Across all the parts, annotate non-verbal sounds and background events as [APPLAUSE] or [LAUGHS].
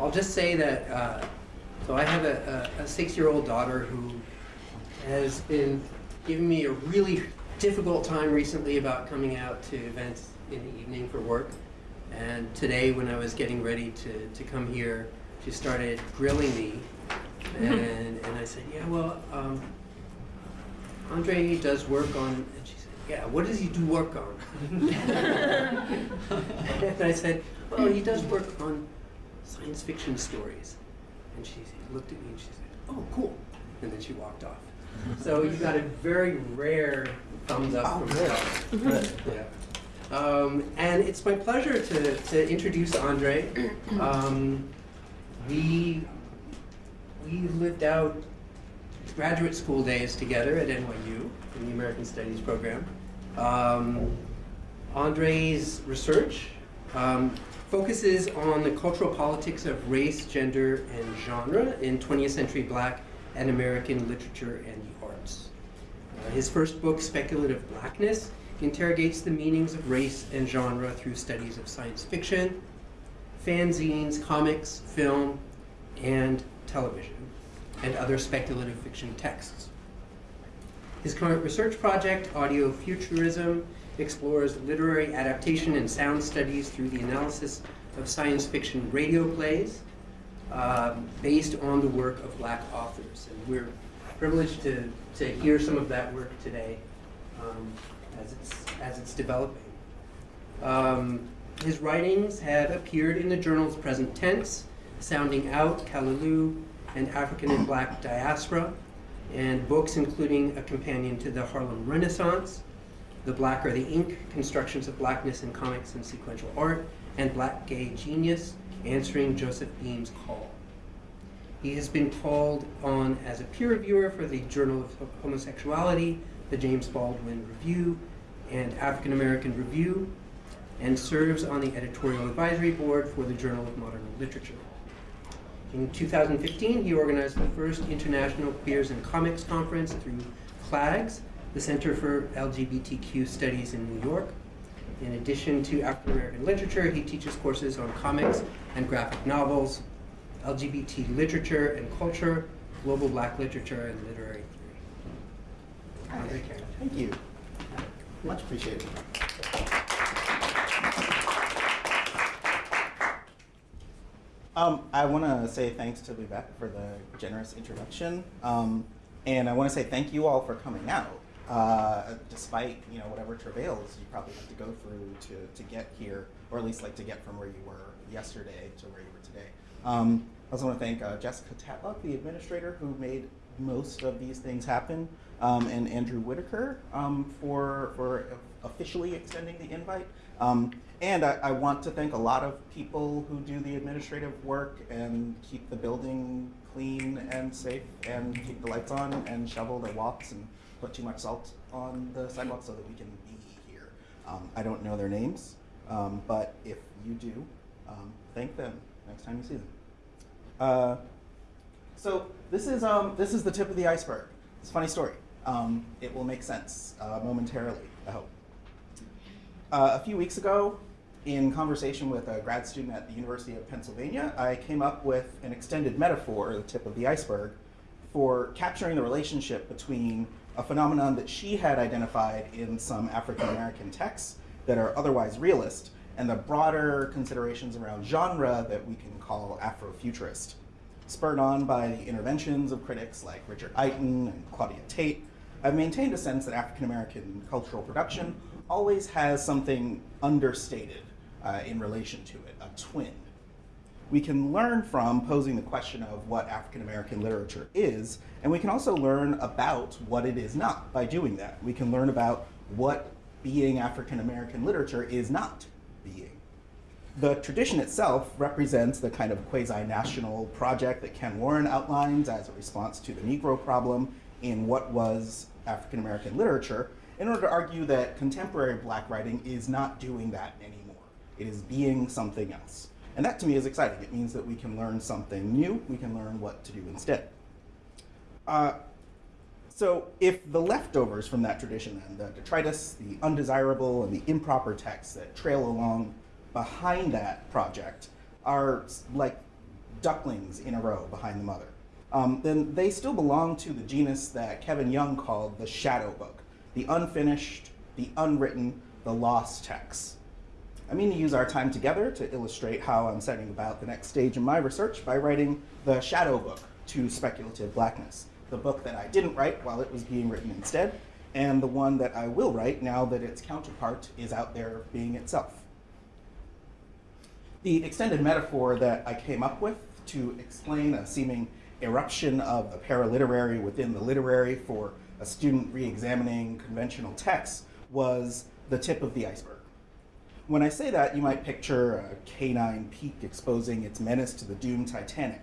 I'll just say that, uh, so I have a, a, a six-year-old daughter who has been giving me a really difficult time recently about coming out to events in the evening for work. And today, when I was getting ready to, to come here, she started grilling me. And, and I said, yeah, well, um, Andre does work on, and she said, yeah, what does he do work on? [LAUGHS] [LAUGHS] and I said, well, he does work on science fiction stories. And she looked at me and she said, oh, cool. And then she walked off. [LAUGHS] So you got a very rare thumbs up Oh, from good. her. Yeah. Um, and it's my pleasure to, to introduce Andre. [CLEARS THROAT] Um, we, we lived out graduate school days together at NYU in the American Studies program. Um, Andre's research um, focuses on the cultural politics of race, gender, and genre in 20th century black and American literature and the arts. Uh, his first book, Speculative Blackness, interrogates the meanings of race and genre through studies of science fiction, fanzines, comics, film, and television, and other speculative fiction texts. His current research project, Audio Futurism, explores literary adaptation and sound studies through the analysis of science fiction radio plays um, based on the work of black authors. And we're privileged to, to hear some of that work today um, as, it's, as it's developing. Um, his writings have appeared in the journals Present Tense, Sounding Out, Callaloo, and African and Black Diaspora, and books including a companion to the Harlem Renaissance, The Black or the Ink, Constructions of Blackness in Comics and Sequential Art, and Black Gay Genius, Answering Joseph Beam's Call. He has been called on as a peer reviewer for the Journal of Homosexuality, the James Baldwin Review, and African American Review, and serves on the editorial advisory board for the Journal of Modern Literature. In 2015, he organized the first International Queers and Comics Conference through CLAGS, the Center for LGBTQ Studies in New York. In addition to African American literature, he teaches courses on comics and graphic novels, LGBT literature and culture, global black literature, and literary theory. Thank you. Much appreciated. Um, I want to say thanks to Lubec for the generous introduction, um, and I want to say thank you all for coming out. Uh, despite you know whatever travails you probably have to go through to, to get here, or at least like to get from where you were yesterday to where you were today. Um, I also want to thank uh, Jessica Tatlock, the administrator, who made most of these things happen, um, and Andrew Whitaker um, for, for officially extending the invite. Um, and I, I, want to thank a lot of people who do the administrative work and keep the building clean and safe and keep the lights on and shovel the walks and put too much salt on the sidewalk so that we can be here. Um, I don't know their names, um, but if you do, um, thank them next time you see them. Uh, so this is, um, this is the tip of the iceberg. It's a funny story. Um, it will make sense uh, momentarily, I hope. Uh, a few weeks ago, in conversation with a grad student at the University of Pennsylvania, I came up with an extended metaphor, the tip of the iceberg, for capturing the relationship between a phenomenon that she had identified in some African American texts that are otherwise realist, and the broader considerations around genre that we can call Afrofuturist. Spurred on by the interventions of critics like Richard Iton and Claudia Tate, I've maintained a sense that African American cultural production always has something understated uh, in relation to it, a twin. We can learn from posing the question of what African American literature is, and we can also learn about what it is not by doing that. We can learn about what being African American literature is not being. The tradition itself represents the kind of quasi-national project that Ken Warren outlines as a response to the Negro problem in what was African American literature, in order to argue that contemporary black writing is not doing that anymore. It is being something else. And that to me is exciting. It means that we can learn something new, we can learn what to do instead. Uh, so if the leftovers from that tradition, then, the detritus, the undesirable, and the improper texts that trail along behind that project are like ducklings in a row behind the mother, um, then they still belong to the genus that Kevin Young called the shadow book, the unfinished, the unwritten, the lost texts. I mean to use our time together to illustrate how I'm setting about the next stage in my research by writing the shadow book to speculative blackness, the book that I didn't write while it was being written instead, and the one that I will write now that its counterpart is out there being itself. The extended metaphor that I came up with to explain a seeming eruption of the paraliterary within the literary for a student re-examining conventional texts was the tip of the iceberg. When I say that, you might picture a canine peak exposing its menace to the doomed Titanic.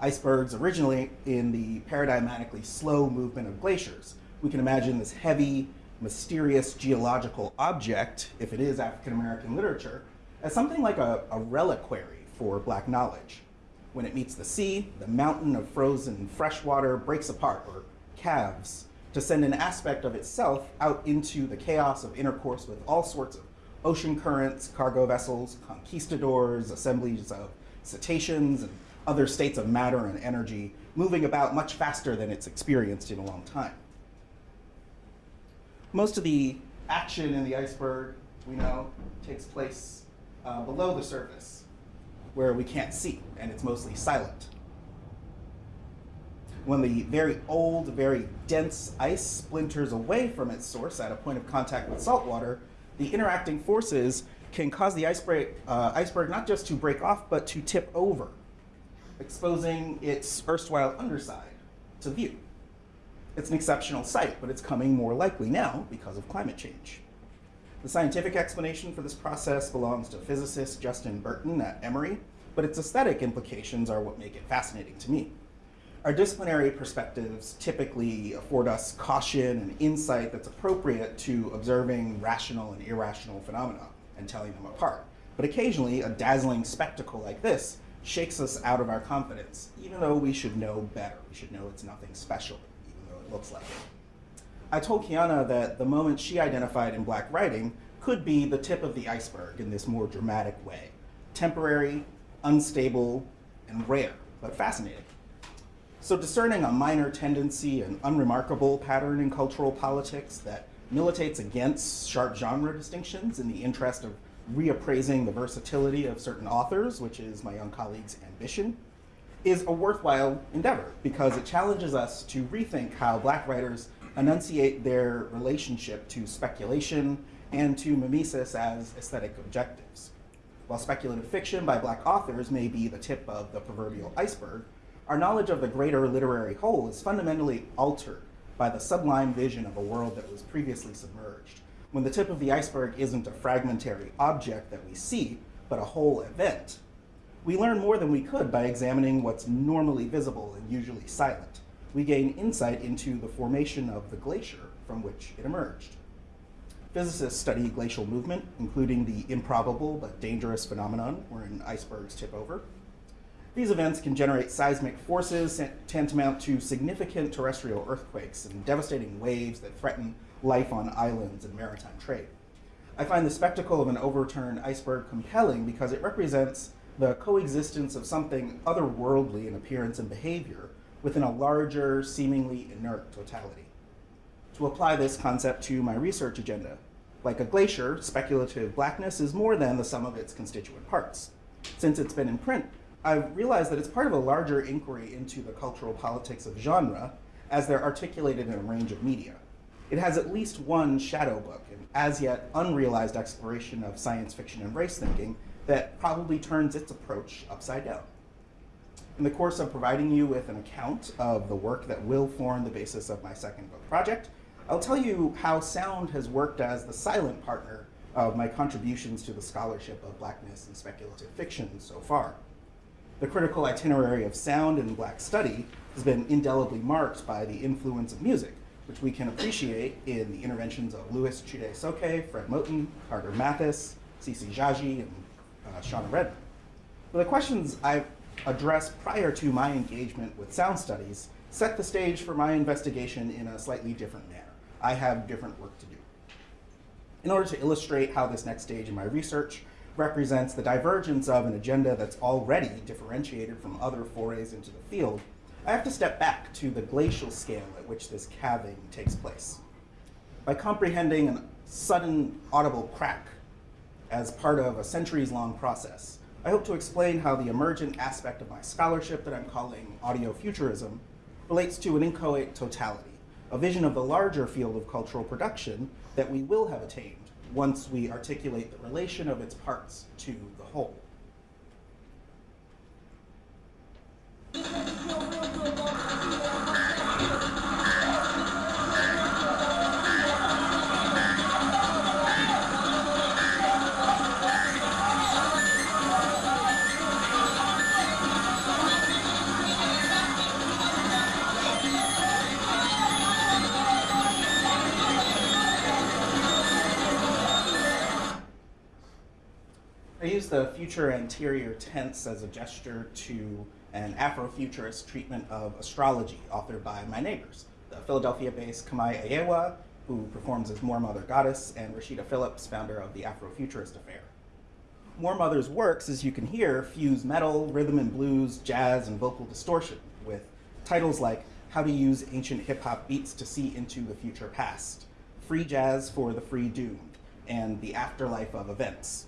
Icebergs originally in the paradigmatically slow movement of glaciers. We can imagine this heavy, mysterious geological object, if it is African American literature, as something like a, a reliquary for black knowledge. When it meets the sea, the mountain of frozen fresh water breaks apart, or calves, to send an aspect of itself out into the chaos of intercourse with all sorts of ocean currents, cargo vessels, conquistadors, assemblies of cetaceans, and other states of matter and energy moving about much faster than it's experienced in a long time. Most of the action in the iceberg, we know, takes place uh, below the surface, where we can't see, and it's mostly silent. When the very old, very dense ice splinters away from its source at a point of contact with salt water, the interacting forces can cause the uh, iceberg not just to break off, but to tip over, exposing its erstwhile underside to view. It's an exceptional sight, but it's coming more likely now because of climate change. The scientific explanation for this process belongs to physicist Justin Burton at Emory, but its aesthetic implications are what make it fascinating to me. Our disciplinary perspectives typically afford us caution and insight that's appropriate to observing rational and irrational phenomena and telling them apart. But occasionally, a dazzling spectacle like this shakes us out of our confidence, even though we should know better. We should know it's nothing special, even though it looks like it. I told Kiana that the moment she identified in black writing could be the tip of the iceberg in this more dramatic way. Temporary, unstable, and rare, but fascinating. So discerning a minor tendency and unremarkable pattern in cultural politics that militates against sharp genre distinctions in the interest of reappraising the versatility of certain authors, which is my young colleague's ambition, is a worthwhile endeavor because it challenges us to rethink how black writers enunciate their relationship to speculation and to mimesis as aesthetic objectives. While speculative fiction by black authors may be the tip of the proverbial iceberg, our knowledge of the greater literary whole is fundamentally altered by the sublime vision of a world that was previously submerged. When the tip of the iceberg isn't a fragmentary object that we see, but a whole event, we learn more than we could by examining what's normally visible and usually silent. We gain insight into the formation of the glacier from which it emerged. Physicists study glacial movement, including the improbable but dangerous phenomenon wherein icebergs tip over. These events can generate seismic forces tantamount to significant terrestrial earthquakes and devastating waves that threaten life on islands and maritime trade. I find the spectacle of an overturned iceberg compelling because it represents the coexistence of something otherworldly in appearance and behavior within a larger, seemingly inert totality. To apply this concept to my research agenda, like a glacier, speculative blackness is more than the sum of its constituent parts. Since it's been in print I've realized that it's part of a larger inquiry into the cultural politics of genre as they're articulated in a range of media. It has at least one shadow book, an as yet unrealized exploration of science fiction and race thinking that probably turns its approach upside down. In the course of providing you with an account of the work that will form the basis of my second book project, I'll tell you how sound has worked as the silent partner of my contributions to the scholarship of blackness and speculative fiction so far. The critical itinerary of sound in black study has been indelibly marked by the influence of music, which we can appreciate in the interventions of Louis Chude-Sokei, Fred Moten, Carter Mathes, Tsitsi Jaji, and uh, Shana Redmond. But the questions I've addressed prior to my engagement with sound studies set the stage for my investigation in a slightly different manner. I have different work to do. In order to illustrate how this next stage in my research represents the divergence of an agenda that's already differentiated from other forays into the field, I have to step back to the glacial scale at which this calving takes place. By comprehending a sudden audible crack as part of a centuries long process, I hope to explain how the emergent aspect of my scholarship that I'm calling audiofuturism relates to an inchoate totality, a vision of the larger field of cultural production that we will have attained once we articulate the relation of its parts to the whole. Future anterior tense as a gesture to an Afrofuturist treatment of astrology authored by my neighbors, the Philadelphia-based Camae Ayewa, who performs as Moor Mother Goddess, and Rasheedah Phillips, founder of the Afrofuturist Affair. Moor Mother's works, as you can hear, fuse metal, rhythm and blues, jazz, and vocal distortion with titles like How to Use Ancient Hip Hop Beats to See into the Future Past, Free Jazz for the Free Doomed, and The Afterlife of Events.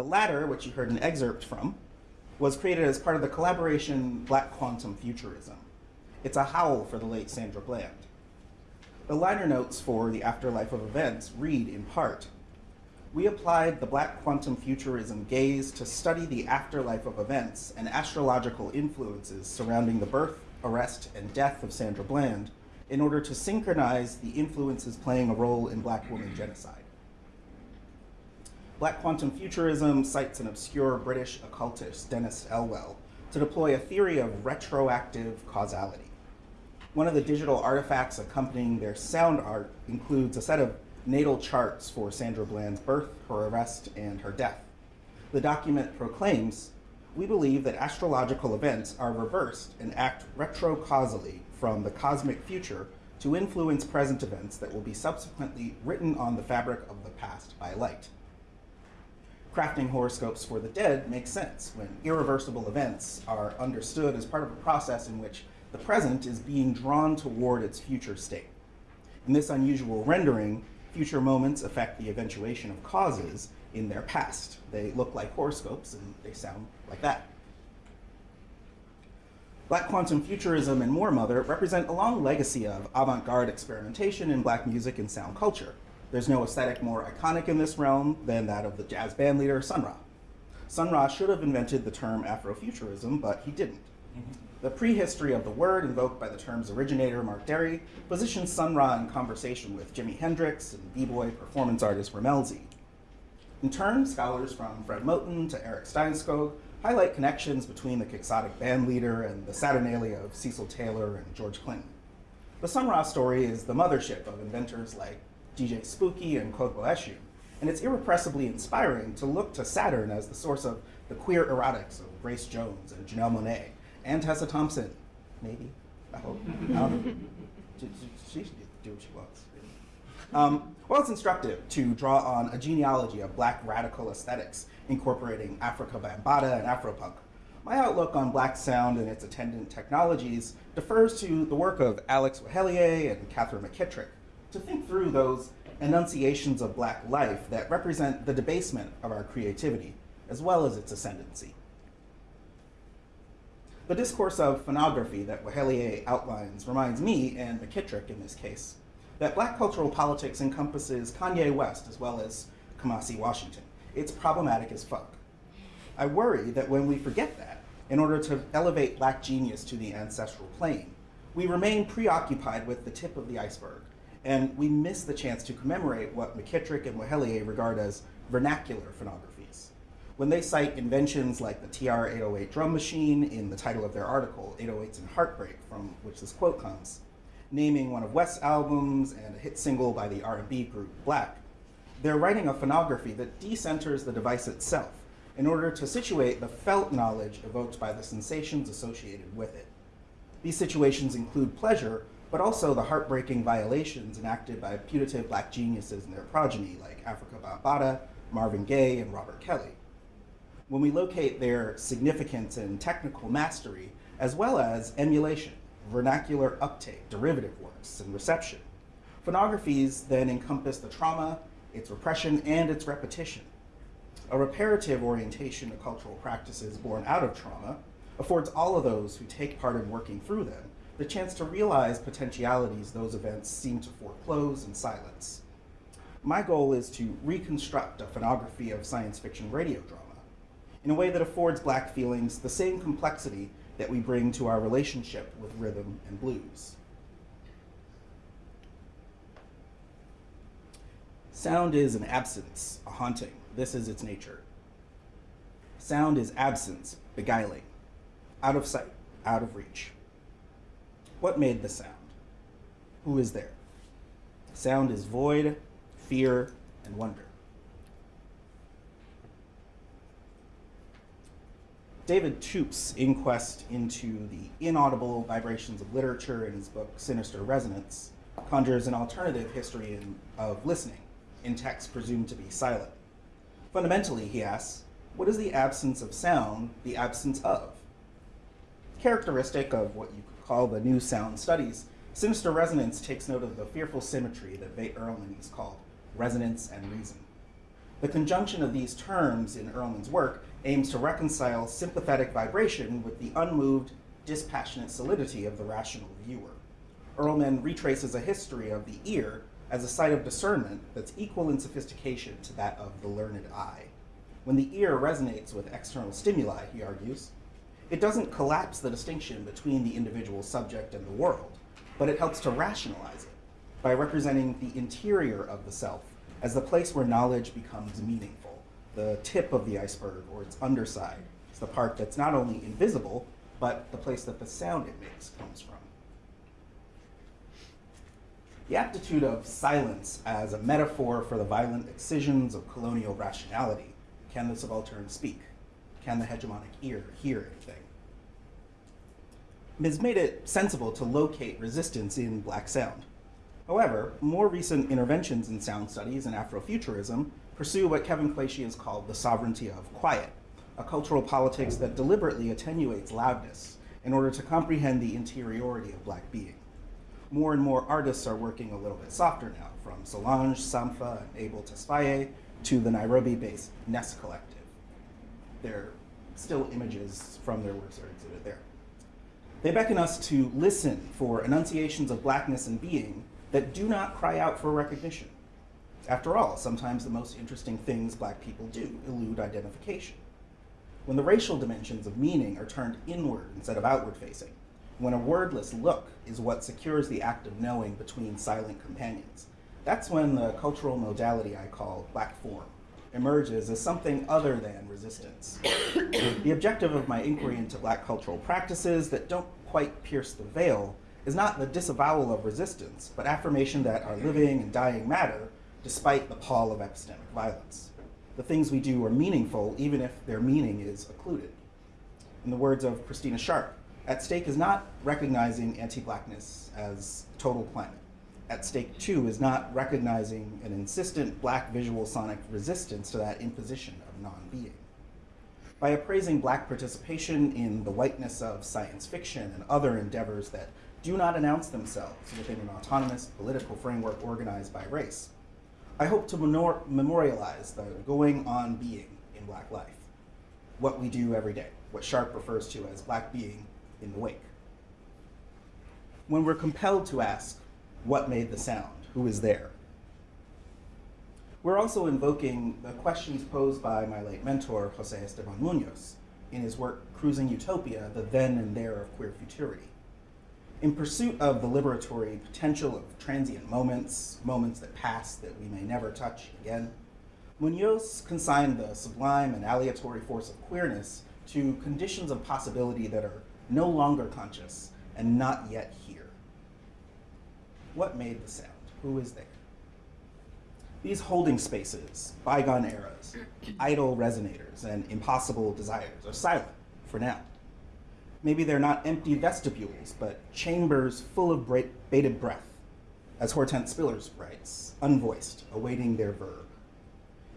The latter, which you heard an excerpt from, was created as part of the collaboration Black Quantum Futurism. It's a howl for the late Sandra Bland. The liner notes for The Afterlife of Events read in part, we applied the Black Quantum Futurism gaze to study the afterlife of events and astrological influences surrounding the birth, arrest, and death of Sandra Bland in order to synchronize the influences playing a role in black woman genocide. Black quantum futurism cites an obscure British occultist, Dennis Elwell, to deploy a theory of retroactive causality. One of the digital artifacts accompanying their sound art includes a set of natal charts for Sandra Bland's birth, her arrest, and her death. The document proclaims, we believe that astrological events are reversed and act retrocausally from the cosmic future to influence present events that will be subsequently written on the fabric of the past by light crafting horoscopes for the dead makes sense when irreversible events are understood as part of a process in which the present is being drawn toward its future state. In this unusual rendering, future moments affect the eventuation of causes in their past. They look like horoscopes and they sound like that. Black quantum futurism and Moor Mother represent a long legacy of avant-garde experimentation in black music and sound culture. There's no aesthetic more iconic in this realm than that of the jazz band leader Sun Ra. Sun Ra should have invented the term Afrofuturism, but he didn't. The prehistory of the word invoked by the term's originator, Mark Dery, positions Sun Ra in conversation with Jimi Hendrix and b-boy performance artist Rammellzee. In turn, scholars from Fred Moten to Erik Steinskog highlight connections between the quixotic band leader and the Saturnalia of Cecil Taylor and George Clinton. The Sun Ra story is the mothership of inventors like DJ Spooky and Kodwo Eshun, and it's irrepressibly inspiring to look to Saturn as the source of the queer erotics of Grace Jones and Janelle Monáe, and Tessa Thompson, maybe, I hope. I. [LAUGHS] She should do what she wants. Um, well, it's instructive to draw on a genealogy of black radical aesthetics, incorporating Afrika Bambaataa and Afropunk. My outlook on black sound and its attendant technologies defers to the work of Alex Weheliye and Katherine McKittrick, to think through those enunciations of black life that represent the debasement of our creativity, as well as its ascendancy. The discourse of phonography that Weheliye outlines reminds me, and McKittrick in this case, that black cultural politics encompasses Kanye West as well as Kamasi Washington. It's problematic as fuck. I worry that when we forget that, in order to elevate black genius to the ancestral plane, we remain preoccupied with the tip of the iceberg, and we miss the chance to commemorate what McKittrick and Weheliye regard as vernacular phonographies. When they cite inventions like the TR-808 drum machine in the title of their article, 808s and Heartbreak, from which this quote comes, naming one of West's albums and a hit single by the R&B group Black, they're writing a phonography that decenters the device itself in order to situate the felt knowledge evoked by the sensations associated with it. These situations include pleasure, but also the heartbreaking violations enacted by putative black geniuses and their progeny, like Afrika Bambaataa, Marvin Gaye and Robert Kelly. When we locate their significance and technical mastery, as well as emulation, vernacular uptake, derivative works, and reception, phonographies then encompass the trauma, its repression, and its repetition. A reparative orientation to cultural practices born out of trauma affords all of those who take part in working through them the chance to realize potentialities those events seem to foreclose and silence. My goal is to reconstruct a phonography of science fiction radio drama in a way that affords black feelings the same complexity that we bring to our relationship with rhythm and blues. Sound is an absence, a haunting. This is its nature. Sound is absence, beguiling, out of sight, out of reach. What made the sound? Who is there? Sound is void, fear, and wonder. David Toop's inquest into the inaudible vibrations of literature in his book Sinister Resonance conjures an alternative history in, of listening in texts presumed to be silent. Fundamentally, he asks, what is the absence of sound the absence of? Characteristic of what you could call the new sound studies, Sinister Resonance takes note of the fearful symmetry that Veit Erlmann has called resonance and reason. The conjunction of these terms in Erlmann's work aims to reconcile sympathetic vibration with the unmoved, dispassionate solidity of the rational viewer. Earlman retraces a history of the ear as a site of discernment that's equal in sophistication to that of the learned eye. When the ear resonates with external stimuli, he argues, it doesn't collapse the distinction between the individual subject and the world, but it helps to rationalize it by representing the interior of the self as the place where knowledge becomes meaningful, the tip of the iceberg or its underside. It's the part that's not only invisible, but the place that the sound it makes comes from. The aptitude of silence as a metaphor for the violent excisions of colonial rationality. Can the subaltern speak? Can the hegemonic ear hear anything? Has made it sensible to locate resistance in black sound. However, more recent interventions in sound studies and Afrofuturism pursue what Kevin Quashie has called the sovereignty of quiet, a cultural politics that deliberately attenuates loudness in order to comprehend the interiority of black being. More and more artists are working a little bit softer now, from Solange, Sampha, and Abel Tesfaye to the Nairobi-based Nest Collective. There are still images from their works are exhibited there. They beckon us to listen for enunciations of blackness and being that do not cry out for recognition. After all, sometimes the most interesting things black people do elude identification. When the racial dimensions of meaning are turned inward instead of outward facing, when a wordless look is what secures the act of knowing between silent companions, that's when the cultural modality I call black form emerges as something other than resistance. the objective of my inquiry into black cultural practices that don't quite pierce the veil is not the disavowal of resistance, but affirmation that our living and dying matter despite the pall of epistemic violence. The things we do are meaningful even if their meaning is occluded. In the words of Christina Sharpe, at stake is not recognizing anti-blackness as total climate. At stake too is not recognizing an insistent black visual sonic resistance to that imposition of non-being. By appraising black participation in the whiteness of science fiction and other endeavors that do not announce themselves within an autonomous political framework organized by race, I hope to memorialize the going on being in black life, what we do every day, what Sharpe refers to as black being in the wake. When we're compelled to ask, what made the sound? Who is there? We're also invoking the questions posed by my late mentor, Jose Esteban Munoz, in his work Cruising Utopia, the then and there of queer futurity. In pursuit of the liberatory potential of transient moments, moments that pass that we may never touch again, Munoz consigned the sublime and aleatory force of queerness to conditions of possibility that are no longer conscious and not yet here. What made the sound? Who is there? These holding spaces, bygone eras, [CLEARS THROAT] idle resonators, and impossible desires are silent for now. Maybe they're not empty vestibules, but chambers full of bated breath, as Hortense Spillers writes, unvoiced, awaiting their verb.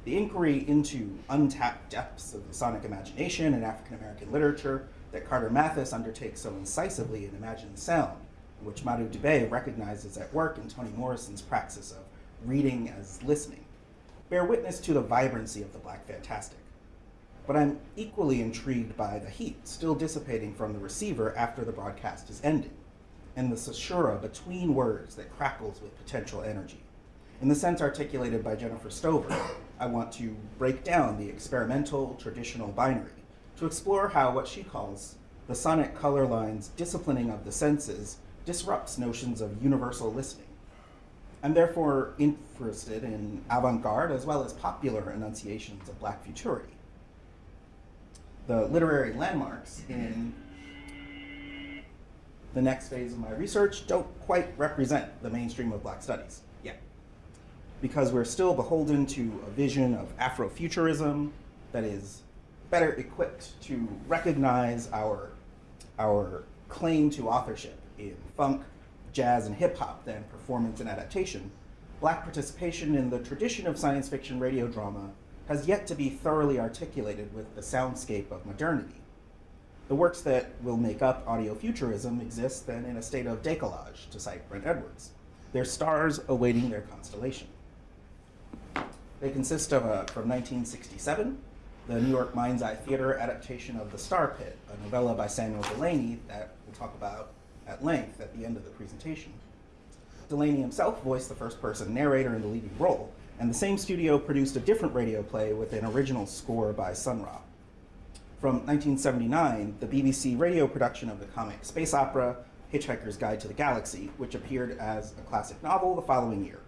the inquiry into untapped depths of the sonic imagination in African American literature that Carter Mathes undertakes so incisively in Imagine the Sound, which Madhu Dubey recognizes at work in Toni Morrison's praxis of reading as listening, bear witness to the vibrancy of the Black Fantastic. But I'm equally intrigued by the heat still dissipating from the receiver after the broadcast is ended, and the caesura between words that crackles with potential energy. In the sense articulated by Jennifer Stoever, I want to break down the experimental traditional binary to explore how what she calls the sonic color line's disciplining of the senses disrupts notions of universal listening. I'm therefore interested in avant-garde as well as popular enunciations of black futurity. The literary landmarks in the next phase of my research don't quite represent the mainstream of black studies yet, because we're still beholden to a vision of Afrofuturism that is better equipped to recognize our, our claim to authorship in funk, jazz, and hip hop than performance and adaptation, black participation in the tradition of science fiction radio drama has yet to be thoroughly articulated with the soundscape of modernity. The works that will make up audiofuturism exist then in a state of décalage, to cite Brent Edwards, their stars awaiting their constellation. They consist of a, from 1967, the New York Mind's Eye Theater adaptation of The Star Pit, a novella by Samuel Delany that we'll talk about at length at the end of the presentation. Delany himself voiced the first person narrator in the leading role, and the same studio produced a different radio play with an original score by Sun Ra. From 1979, the BBC radio production of the comic space opera Hitchhiker's Guide to the Galaxy, which appeared as a classic novel the following year.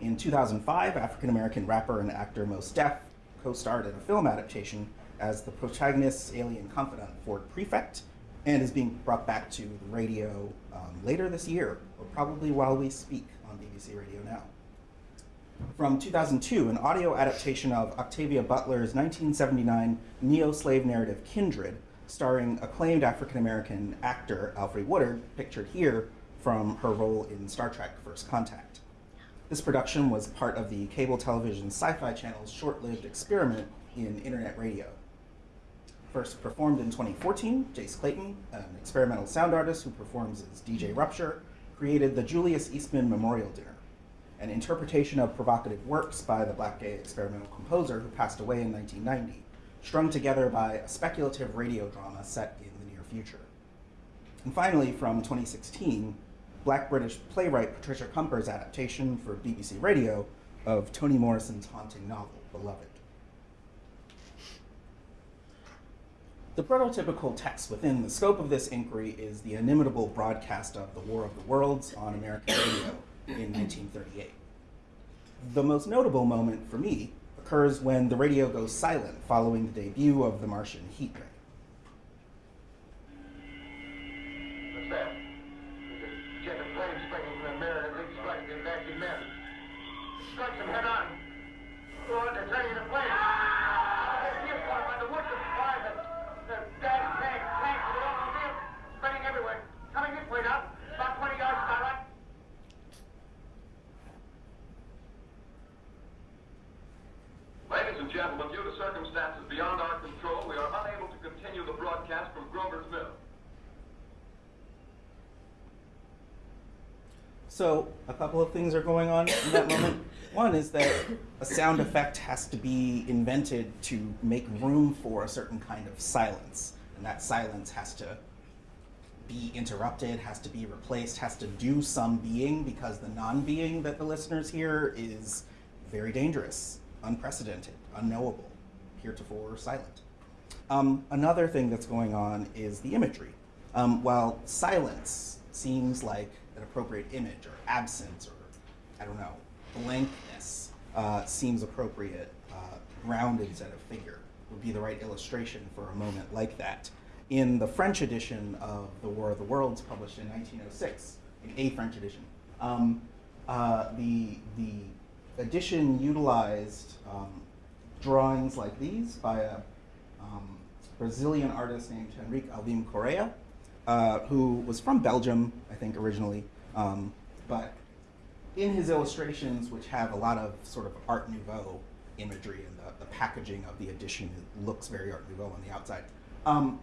In 2005, African American rapper and actor Mos Def co-starred in a film adaptation as the protagonist's alien confidant, Ford Prefect, and is being brought back to the radio um, later this year, or probably while we speak on BBC Radio Now. From 2002, an audio adaptation of Octavia Butler's 1979 neo-slave narrative Kindred, starring acclaimed African-American actor Alfre Woodard, pictured here from her role in Star Trek First Contact. This production was part of the cable television Sci-Fi Channel's short-lived experiment in internet radio. First performed in 2014, Jace Clayton, an experimental sound artist who performs as DJ Rupture, created the Julius Eastman Memorial Dinner, an interpretation of provocative works by the black gay experimental composer who passed away in 1990, strung together by a speculative radio drama set in the near future. And finally, from 2016, black British playwright Patricia Cumper's adaptation for BBC Radio of Toni Morrison's haunting novel, Beloved. The prototypical text within the scope of this inquiry is the inimitable broadcast of The War of the Worlds on American radio in 1938. The most notable moment for me occurs when the radio goes silent following the debut of the Martian heat ray. Sound effect has to be invented to make room for a certain kind of silence. And that silence has to be interrupted, has to be replaced, has to do some being because the non-being that the listeners hear is very dangerous, unprecedented, unknowable, heretofore silent. Um, another thing that's going on is the imagery. Um, while silence seems like an appropriate image, or absence, or I don't know, blankness uh, seems appropriate, uh, ground instead of figure would be the right illustration for a moment like that. In the French edition of The War of the Worlds, published in 1906, in a French edition, um, uh, the, the edition utilized um, drawings like these by a um, Brazilian artist named Henrique Alvim Correa, uh, who was from Belgium, I think, originally. Um, but in his illustrations, which have a lot of sort of Art Nouveau imagery and the, the packaging of the edition looks very Art Nouveau on the outside. Um,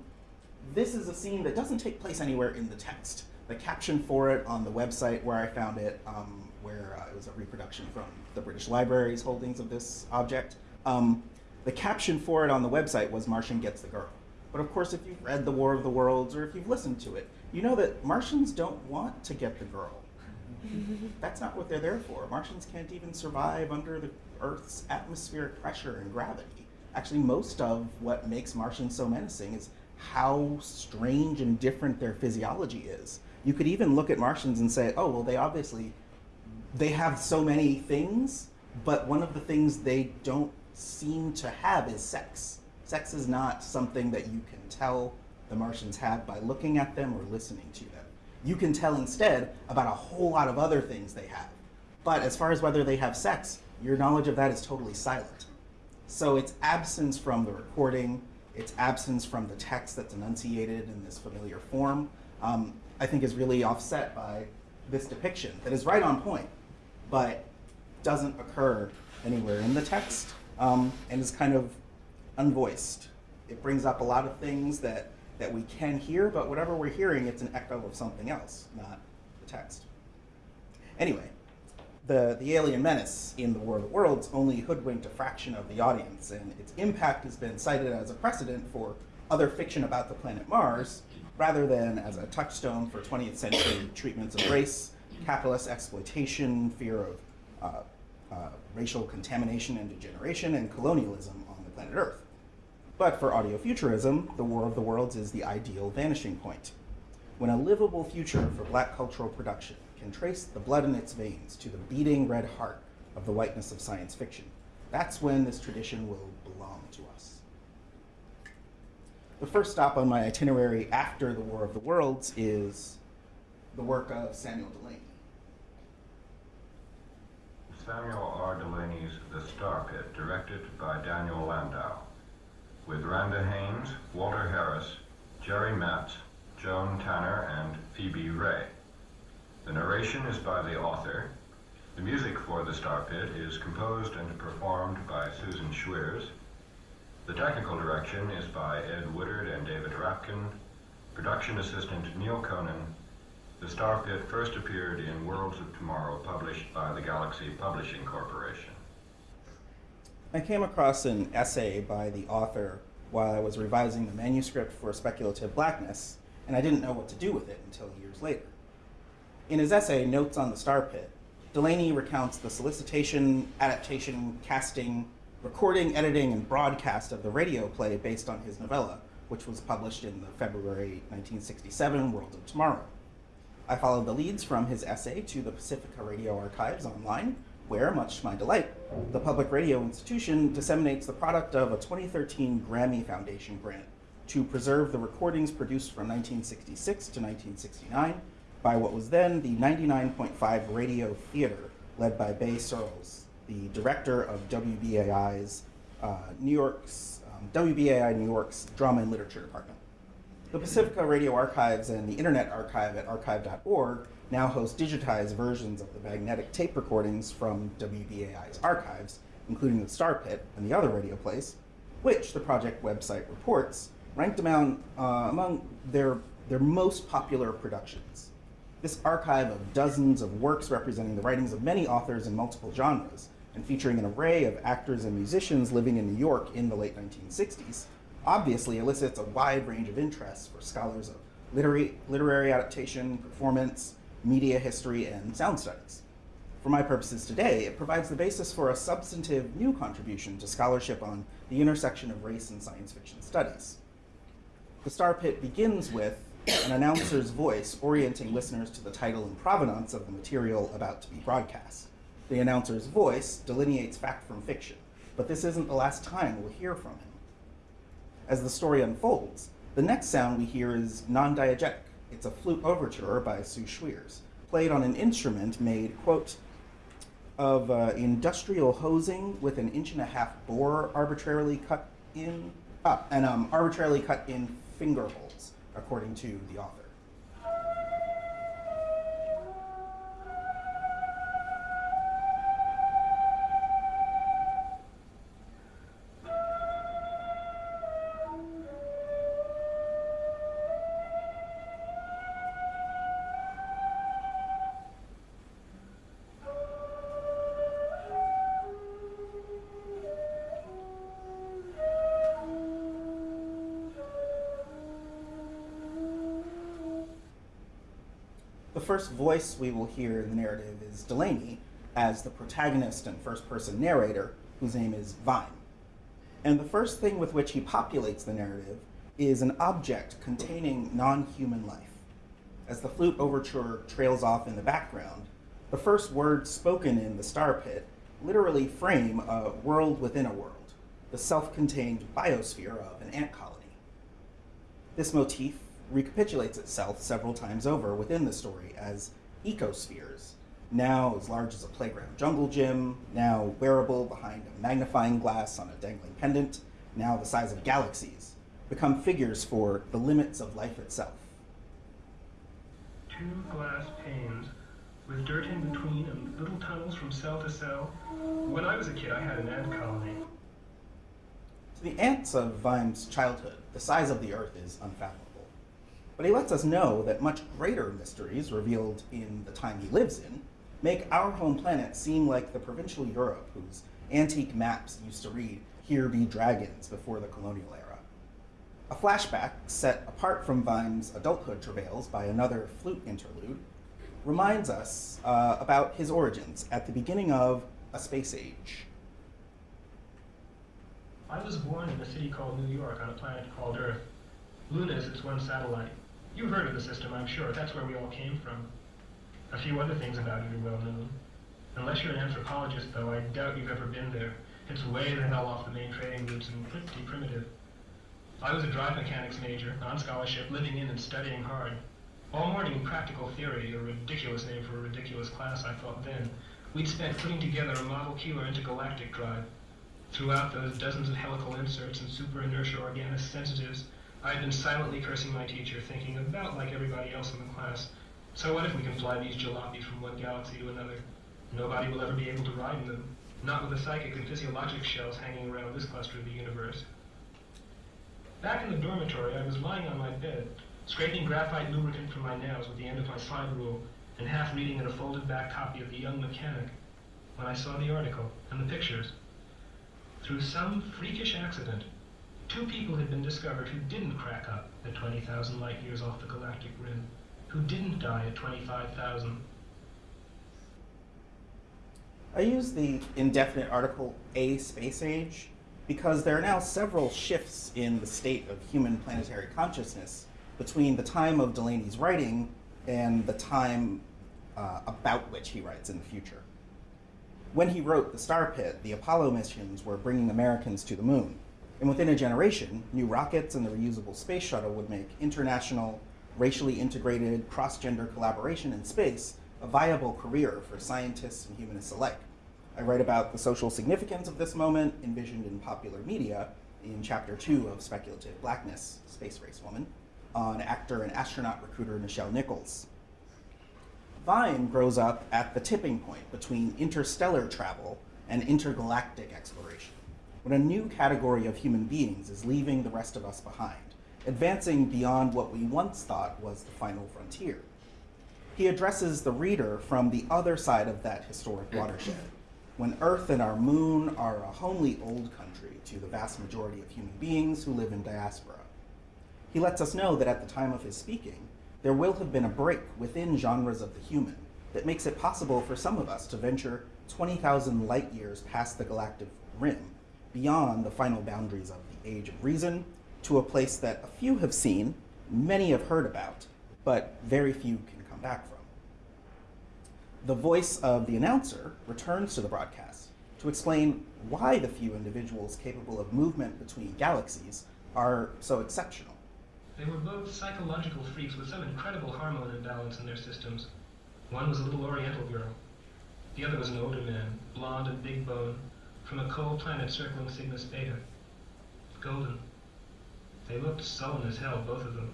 this is a scene that doesn't take place anywhere in the text. The caption for it on the website where I found it, um, where uh, it was a reproduction from the British Library's holdings of this object, um, the caption for it on the website was Martian Gets the Girl. But of course, if you've read The War of the Worlds or if you've listened to it, you know that Martians don't want to get the girl. [LAUGHS] That's not what they're there for. Martians can't even survive under the Earth's atmospheric pressure and gravity. Actually, most of what makes Martians so menacing is how strange and different their physiology is. You could even look at Martians and say, oh, well, they obviously they have so many things, but one of the things they don't seem to have is sex. Sex is not something that you can tell the Martians have by looking at them or listening to them. You can tell instead about a whole lot of other things they have. But as far as whether they have sex, your knowledge of that is totally silent. So its absence from the recording, its absence from the text that's enunciated in this familiar form, um, I think is really offset by this depiction that is right on point, but doesn't occur anywhere in the text um, and is kind of unvoiced. It brings up a lot of things that, that we can hear, but whatever we're hearing, it's an echo of something else, not the text. Anyway, the, the alien menace in the War of the Worlds only hoodwinked a fraction of the audience, and its impact has been cited as a precedent for other fiction about the planet Mars, rather than as a touchstone for 20th century treatments of race, capitalist exploitation, fear of uh, uh, racial contamination and degeneration, and colonialism on the planet Earth. But for audiofuturism, the War of the Worlds is the ideal vanishing point. When a livable future for black cultural production can trace the blood in its veins to the beating red heart of the whiteness of science fiction, that's when this tradition will belong to us. The first stop on my itinerary after the War of the Worlds is the work of Samuel Delany. Samuel R. Delany's The Star Pit, directed by Daniel Landau, with Randa Haynes, Walter Harris, Jerry Metz, Joan Tanner, and Phoebe Ray. The narration is by the author. The music for The Star Pit is composed and performed by Susan Schweers. The technical direction is by Ed Woodard and David Rapkin. Production assistant Neil Conan. The Star Pit first appeared in Worlds of Tomorrow, published by the Galaxy Publishing Corporation. I came across an essay by the author while I was revising the manuscript for Speculative Blackness, and I didn't know what to do with it until years later. In his essay, Notes on the Star Pit, Delany recounts the solicitation, adaptation, casting, recording, editing, and broadcast of the radio play based on his novella, which was published in the February 1967 World of Tomorrow. I followed the leads from his essay to the Pacifica Radio Archives online, where, much to my delight, the Public Radio Institution disseminates the product of a 2013 Grammy Foundation grant to preserve the recordings produced from 1966 to 1969 by what was then the 99.5 Radio Theater, led by Baird Searles, the director of WBAI's uh, New York's um, WBAI New York's Drama and Literature Department. The Pacifica Radio Archives and the Internet Archive at archive.org now host digitized versions of the magnetic tape recordings from WBAI's archives, including the Star Pit and the other radio plays, which the project website reports ranked among, uh, among their, their most popular productions. This archive of dozens of works representing the writings of many authors in multiple genres and featuring an array of actors and musicians living in New York in the late 1960s obviously elicits a wide range of interests for scholars of literary, literary adaptation, performance, media history, and sound studies. For my purposes today, it provides the basis for a substantive new contribution to scholarship on the intersection of race and science fiction studies. The Star Pit begins with an announcer's voice orienting listeners to the title and provenance of the material about to be broadcast. The announcer's voice delineates fact from fiction, but this isn't the last time we'll hear from him. As the story unfolds, the next sound we hear is non-diegetic. It's a flute overture by Sue Schweers, played on an instrument made, quote, of uh, industrial hosing with an inch and a half bore arbitrarily cut in, ah, and um, arbitrarily cut in finger holes, according to the author. First voice we will hear in the narrative is Delany as the protagonist and first person narrator, whose name is Vyme. And the first thing with which he populates the narrative is an object containing non human life. As the flute overture trails off in the background, the first words spoken in the Star Pit literally frame a world within a world, the self contained biosphere of an ant colony. This motif recapitulates itself several times over within the story as ecospheres, now as large as a playground jungle gym, now wearable behind a magnifying glass on a dangling pendant, now the size of galaxies, become figures for the limits of life itself. Two glass panes with dirt in between and little tunnels from cell to cell. When I was a kid, I had an ant colony. To the ants of Vyme's childhood, the size of the Earth is unfathomable. But he lets us know that much greater mysteries revealed in the time he lives in make our home planet seem like the provincial Europe whose antique maps used to read, Here be dragons, before the colonial era. A flashback set apart from Vyme's adulthood travails by another flute interlude reminds us uh, about his origins at the beginning of A Space Age. I was born in a city called New York on a planet called Earth. Luna is its one satellite. You've heard of the system, I'm sure. That's where we all came from. A few other things about it are well known. Unless you're an anthropologist, though, I doubt you've ever been there. It's way the hell off the main trading routes and pretty primitive. I was a drive mechanics major, on scholarship, living in and studying hard. All morning practical theory, a ridiculous name for a ridiculous class, I thought then. We'd spent putting together a Model Keeler intergalactic drive. Throughout those dozens of helical inserts and super inertia organic sensitives, I had been silently cursing my teacher, thinking about like everybody else in the class. So what if we can fly these jalopies from one galaxy to another? Nobody will ever be able to ride in them, not with the psychic and physiologic shells hanging around this cluster of the universe. Back in the dormitory, I was lying on my bed, scraping graphite lubricant from my nails with the end of my slide rule, and half reading in a folded back copy of The Young Mechanic, when I saw the article and the pictures. Through some freakish accident, two people had been discovered who didn't crack up at 20,000 light years off the galactic rim who didn't die at 25,000. I use the indefinite article a space age because there are now several shifts in the state of human planetary consciousness between the time of Delany's writing and the time uh, about which he writes in the future. When he wrote The Star Pit, the Apollo missions were bringing Americans to the moon. And within a generation, new rockets and the reusable space shuttle would make international racially integrated cross-gender collaboration in space a viable career for scientists and humanists alike. I write about the social significance of this moment envisioned in popular media in chapter two of Speculative Blackness, Space Race Woman, on actor and astronaut recruiter Nichelle Nichols. Vyme grows up at the tipping point between interstellar travel and intergalactic exploration, when a new category of human beings is leaving the rest of us behind advancing beyond what we once thought was the final frontier. He addresses the reader from the other side of that historic watershed, when Earth and our moon are a homely old country to the vast majority of human beings who live in diaspora. He lets us know that at the time of his speaking, there will have been a break within genres of the human that makes it possible for some of us to venture 20,000 light years past the galactic rim, beyond the final boundaries of the age of reason to a place that a few have seen, many have heard about, but very few can come back from. The voice of the announcer returns to the broadcast to explain why the few individuals capable of movement between galaxies are so exceptional. They were both psychological freaks with some incredible hormone imbalance in their systems. One was a little oriental girl. The other was an older man, blond and big bone, from a cold planet circling Cygnus Beta. Golden. They looked sullen as hell, both of them.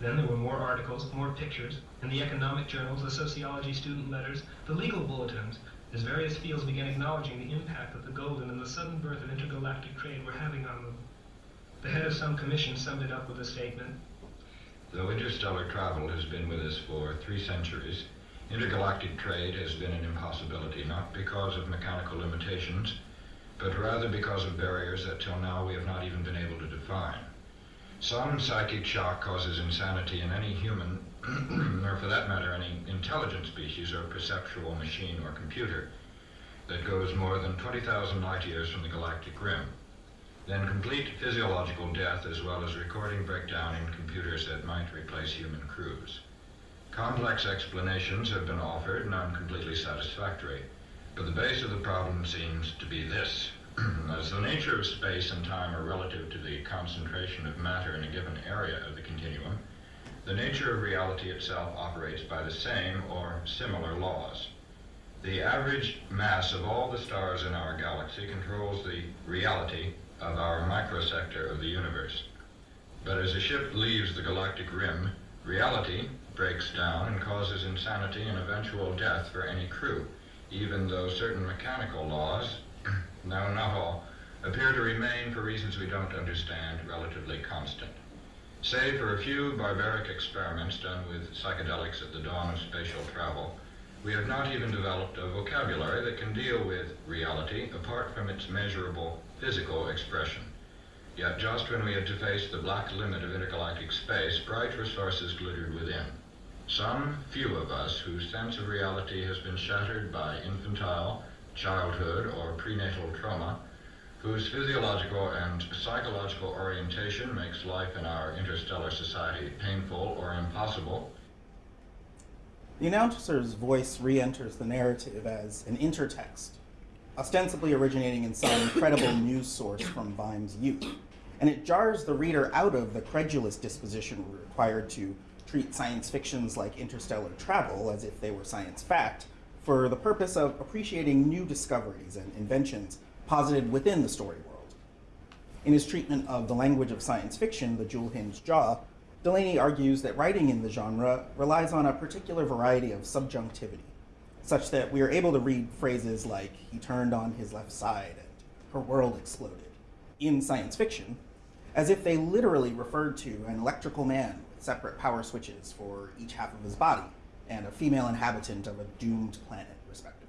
Then there were more articles, more pictures, in the economic journals, the sociology student letters, the legal bulletins, as various fields began acknowledging the impact that the golden and the sudden birth of intergalactic trade were having on them. The head of some commission summed it up with a statement. Though interstellar travel has been with us for three centuries, intergalactic trade has been an impossibility, not because of mechanical limitations, but rather because of barriers that till now we have not even been able to define. Some psychic shock causes insanity in any human, [CLEARS THROAT] or for that matter, any intelligent species or perceptual machine or computer that goes more than 20,000 light years from the galactic rim. Then complete physiological death as well as recording breakdown in computers that might replace human crews. Complex explanations have been offered, none completely satisfactory. But the base of the problem seems to be this. [CLEARS THROAT] As the nature of space and time are relative to the concentration of matter in a given area of the continuum, the nature of reality itself operates by the same or similar laws. The average mass of all the stars in our galaxy controls the reality of our microsector of the universe. But as a ship leaves the galactic rim, reality breaks down and causes insanity and eventual death for any crew, even though certain mechanical laws, [CLEARS THROAT] no, not all, appear to remain, for reasons we don't understand, relatively constant. Save for a few barbaric experiments done with psychedelics at the dawn of spatial travel, we have not even developed a vocabulary that can deal with reality apart from its measurable physical expression. Yet just when we had to face the black limit of intergalactic space, bright resources glittered within. Some few of us whose sense of reality has been shattered by infantile, childhood, or prenatal trauma, whose physiological and psychological orientation makes life in our interstellar society painful or impossible, The announcer's voice re enters the narrative as an intertext, ostensibly originating in some credible news source from Vyme's youth, and it jars the reader out of the credulous disposition required to treat science fictions like interstellar travel as if they were science fact for the purpose of appreciating new discoveries and inventions posited within the story world. In his treatment of the language of science fiction, The Jewel Hinged Jaw, Delany argues that writing in the genre relies on a particular variety of subjunctivity, such that we are able to read phrases like, he turned on his left side and her world exploded, in science fiction, as if they literally referred to an electrical man separate power switches for each half of his body and a female inhabitant of a doomed planet, respectively.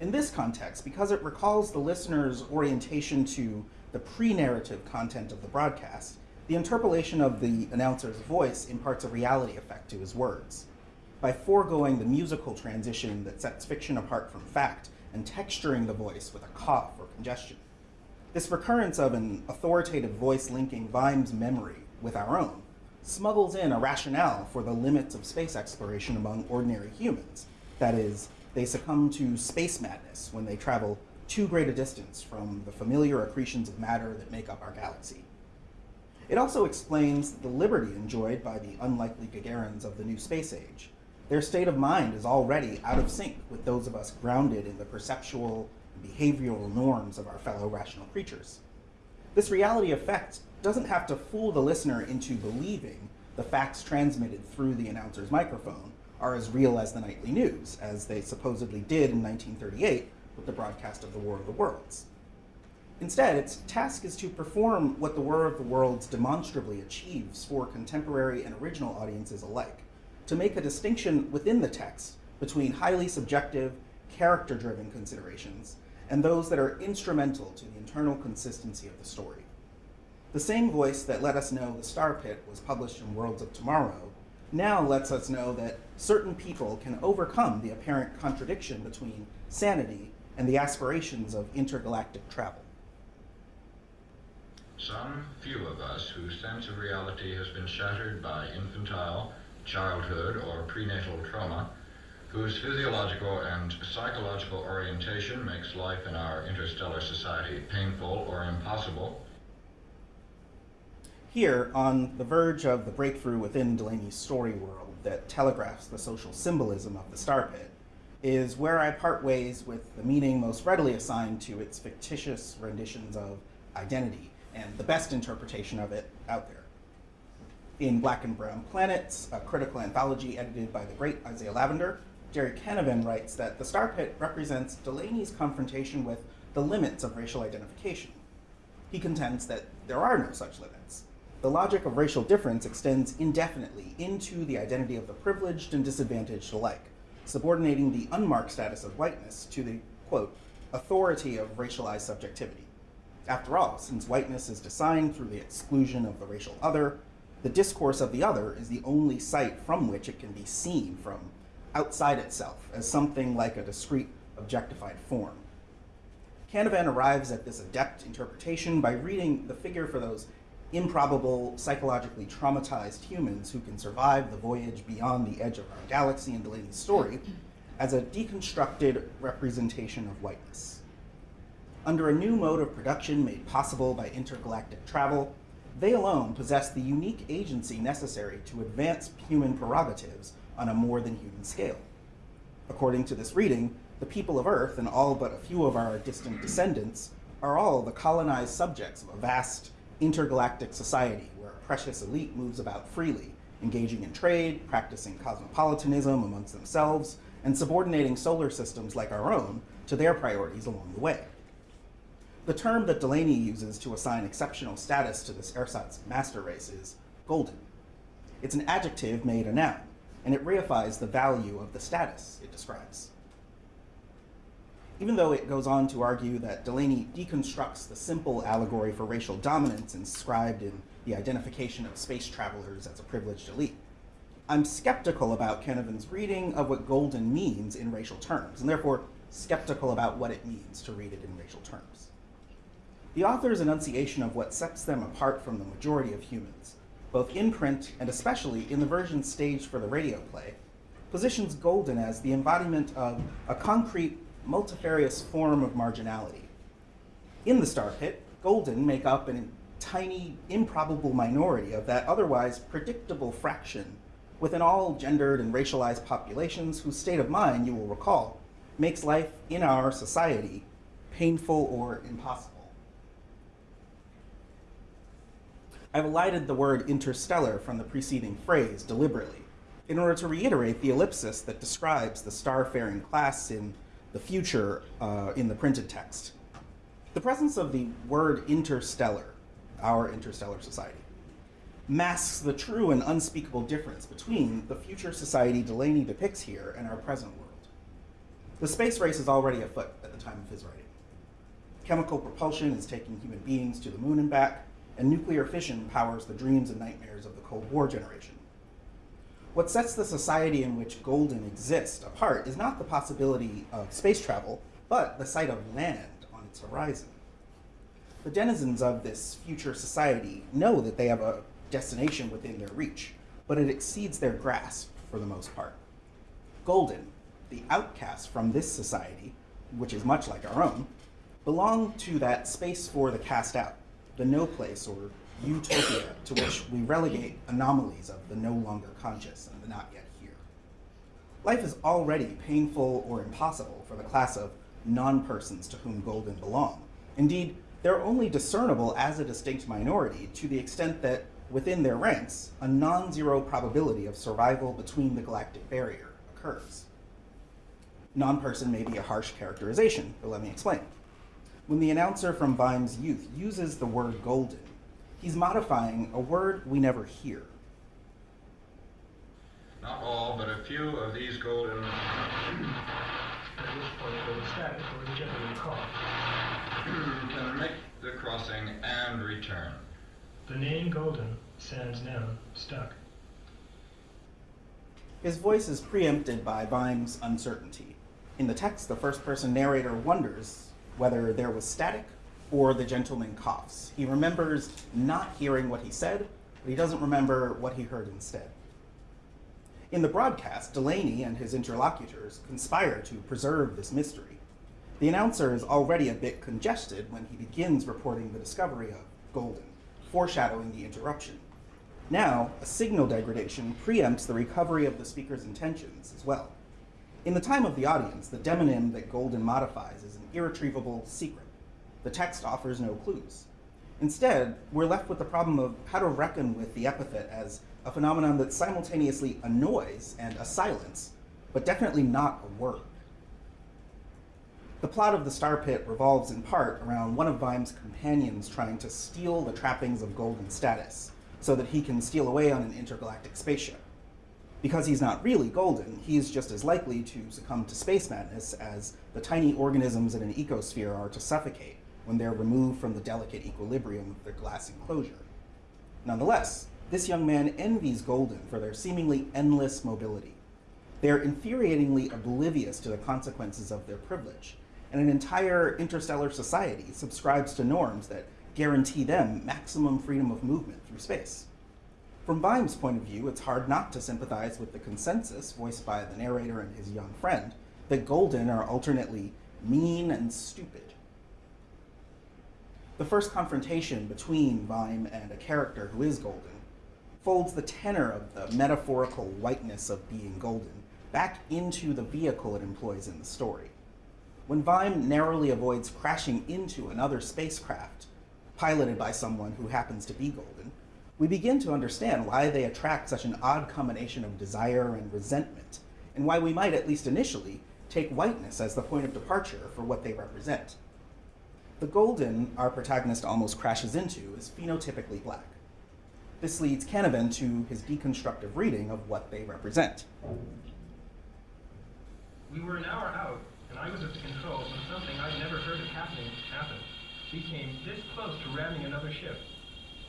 In this context, because it recalls the listener's orientation to the pre narrative content of the broadcast, the interpolation of the announcer's voice imparts a reality effect to his words. By foregoing the musical transition that sets fiction apart from fact and texturing the voice with a cough or congestion. This recurrence of an authoritative voice linking Vyme's memory with our own smuggles in a rationale for the limits of space exploration among ordinary humans. That is, they succumb to space madness when they travel too great a distance from the familiar accretions of matter that make up our galaxy. It also explains the liberty enjoyed by the unlikely Gagarins of the new space age. Their state of mind is already out of sync with those of us grounded in the perceptual and behavioral norms of our fellow rational creatures. This reality effect doesn't have to fool the listener into believing the facts transmitted through the announcer's microphone are as real as the nightly news, as they supposedly did in 1938 with the broadcast of the War of the Worlds. Instead, its task is to perform what the War of the Worlds demonstrably achieves for contemporary and original audiences alike to make a distinction within the text between highly subjective, character driven considerations and those that are instrumental to the internal consistency of the story. The same voice that let us know The Star Pit was published in Worlds of Tomorrow now lets us know that certain people can overcome the apparent contradiction between sanity and the aspirations of intergalactic travel. Some few of us whose sense of reality has been shattered by infantile, childhood, or prenatal trauma, whose physiological and psychological orientation makes life in our interstellar society painful or impossible, Here, on the verge of the breakthrough within Delany's story world that telegraphs the social symbolism of the Star Pit, is where I part ways with the meaning most readily assigned to its fictitious renditions of identity and the best interpretation of it out there. In Black and Brown Planets, a critical anthology edited by the great Isiah Lavender, Gerry Canavan writes that the Star Pit represents Delany's confrontation with the limits of racial identification. He contends that there are no such limits. The logic of racial difference extends indefinitely into the identity of the privileged and disadvantaged alike, subordinating the unmarked status of whiteness to the, quote, authority of racialized subjectivity. After all, since whiteness is designed through the exclusion of the racial other, the discourse of the other is the only site from which it can be seen from outside itself as something like a discrete objectified form. Canavan arrives at this adept interpretation by reading the figure for those improbable, psychologically traumatized humans who can survive the voyage beyond the edge of our galaxy in Delany's story as a deconstructed representation of whiteness. Under a new mode of production made possible by intergalactic travel, they alone possess the unique agency necessary to advance human prerogatives on a more than human scale. According to this reading, the people of Earth and all but a few of our distant descendants are all the colonized subjects of a vast intergalactic society where a precious elite moves about freely, engaging in trade, practicing cosmopolitanism amongst themselves, and subordinating solar systems like our own to their priorities along the way. The term that Delany uses to assign exceptional status to this ersatz master race is golden. It's an adjective made a noun, and it reifies the value of the status it describes. Even though it goes on to argue that Delany deconstructs the simple allegory for racial dominance inscribed in the identification of space travelers as a privileged elite, I'm skeptical about Canavan's reading of what golden means in racial terms, and therefore skeptical about what it means to read it in racial terms. The author's enunciation of what sets them apart from the majority of humans, both in print and especially in the version staged for the radio play, positions golden as the embodiment of a concrete multifarious form of marginality. In the Star Pit, Golden make up a tiny, improbable minority of that otherwise predictable fraction within all gendered and racialized populations whose state of mind, you will recall, makes life in our society painful or impossible. I've elided the word interstellar from the preceding phrase deliberately in order to reiterate the ellipsis that describes the star-faring class in the future uh, in the printed text. The presence of the word interstellar, our interstellar society, masks the true and unspeakable difference between the future society Delany depicts here and our present world. The space race is already afoot at the time of his writing. Chemical propulsion is taking human beings to the moon and back, and nuclear fission powers the dreams and nightmares of the Cold War generation. What sets the society in which Golden exists apart is not the possibility of space travel, but the sight of land on its horizon. The denizens of this future society know that they have a destination within their reach, but it exceeds their grasp for the most part. Golden, the outcast from this society, which is much like our own, belong to that space for the cast out, the no place or utopia to which we relegate anomalies of the no longer conscious and the not yet here. Life is already painful or impossible for the class of non-persons to whom Golden belong. Indeed, they're only discernible as a distinct minority to the extent that within their ranks, a non-zero probability of survival between the galactic barrier occurs. Non-person may be a harsh characterization, but let me explain. When the announcer from Vyme's youth uses the word golden, he's modifying a word we never hear. Not all, but a few of these golden. At which point it goes static or is generally caught. can make the crossing and return. The name Golden, sans now stuck. His voice is preempted by Vyme's uncertainty. In the text, the first person narrator wonders whether there was static or the gentleman coughs. He remembers not hearing what he said, but he doesn't remember what he heard instead. In the broadcast, Delany and his interlocutors conspire to preserve this mystery. The announcer is already a bit congested when he begins reporting the discovery of Golden, foreshadowing the interruption. Now, a signal degradation preempts the recovery of the speaker's intentions as well. In the time of the audience, the demonym that Golden modifies is an irretrievable secret. The text offers no clues. Instead, we're left with the problem of how to reckon with the epithet as a phenomenon that simultaneously annoys and a silence, but definitely not a word. The plot of The Star Pit revolves in part around one of Vyme's companions trying to steal the trappings of golden status so that he can steal away on an intergalactic spaceship. Because he's not really golden, he's just as likely to succumb to space madness as the tiny organisms in an ecosphere are to suffocate when they're removed from the delicate equilibrium of their glass enclosure. Nonetheless, this young man envies Golden for their seemingly endless mobility. They are infuriatingly oblivious to the consequences of their privilege, and an entire interstellar society subscribes to norms that guarantee them maximum freedom of movement through space. From Vyme's point of view, it's hard not to sympathize with the consensus voiced by the narrator and his young friend that Golden are alternately mean and stupid. The first confrontation between Vyme and a character who is Golden folds the tenor of the metaphorical whiteness of being Golden back into the vehicle it employs in the story. When Vyme narrowly avoids crashing into another spacecraft, piloted by someone who happens to be Golden, we begin to understand why they attract such an odd combination of desire and resentment, and why we might, at least initially, take whiteness as the point of departure for what they represent. The Golden our protagonist almost crashes into is phenotypically black. This leads Canavan to his deconstructive reading of what they represent. We were an hour out, and I was at the controls when something I'd never heard of happening happened. We came this close to ramming another ship.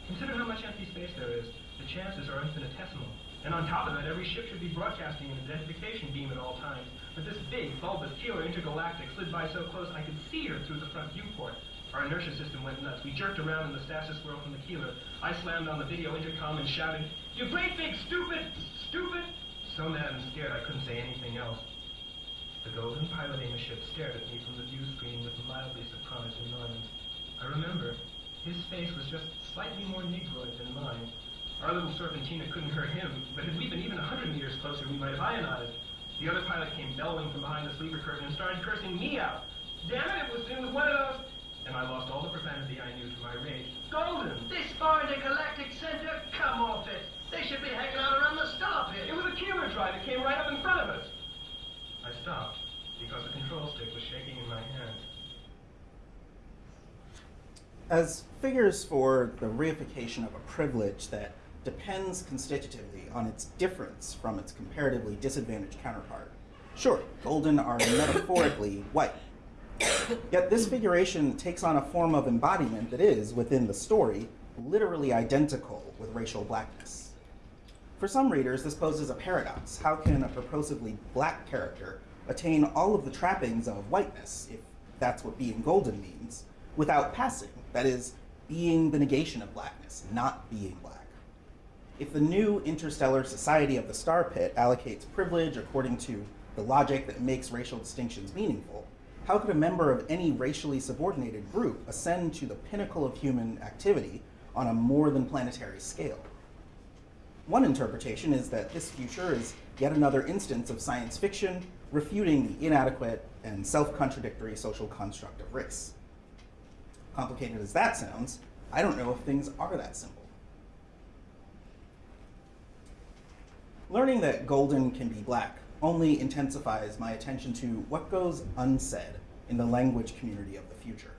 Consider how much empty space there is. The chances are infinitesimal. And on top of that, every ship should be broadcasting an identification beam at all times. But this big, bulbous killer intergalactic slid by so close I could see her through the front viewport. Our inertia system went nuts. We jerked around in the stasis whirl from the keeler. I slammed on the video intercom and shouted, You great big stupid! Stupid! So mad and scared I couldn't say anything else. The golden piloting the ship stared at me from the view screen with mildly surprised annoyance. I remember, his face was just slightly more negroid than mine. Our little serpentina couldn't hurt him, but had we been even a hundred meters closer, we might have ionized. The other pilot came bellowing from behind the sleeper curtain and started cursing me out. Damn it, it was, it was one of those... And I lost all the profanity I knew to my rage. Golden! This far in the galactic center? Come off it. They should be hanging out around the star pit. It was a camera drive. It came right up in front of us. I stopped because the control stick was shaking in my hand. As figures for the reification of a privilege that depends constitutively on its difference from its comparatively disadvantaged counterpart, sure, golden are metaphorically [COUGHS] white. Yet this figuration takes on a form of embodiment that is, within the story, literally identical with racial blackness. For some readers, this poses a paradox. How can a purposively black character attain all of the trappings of whiteness, if that's what being golden means, without passing? That is, being the negation of blackness, not being black. If the new interstellar society of the Star Pit allocates privilege according to the logic that makes racial distinctions meaningful, how could a member of any racially subordinated group ascend to the pinnacle of human activity on a more than planetary scale? One interpretation is that this future is yet another instance of science fiction refuting the inadequate and self contradictory social construct of race. Complicated as that sounds, I don't know if things are that simple. Learning that golden can be black only intensifies my attention to what goes unsaid in the language community of the future.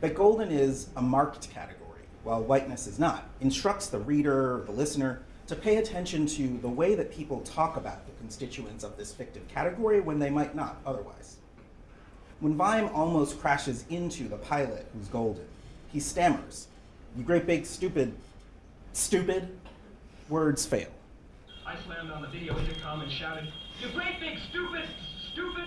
That golden is a marked category, while whiteness is not, instructs the reader, the listener, to pay attention to the way that people talk about the constituents of this fictive category when they might not otherwise. When Vyme almost crashes into the pilot who's golden, he stammers, You great big stupid, stupid, words fail. I slammed on the video intercom and shouted, You great big stupid, stupid!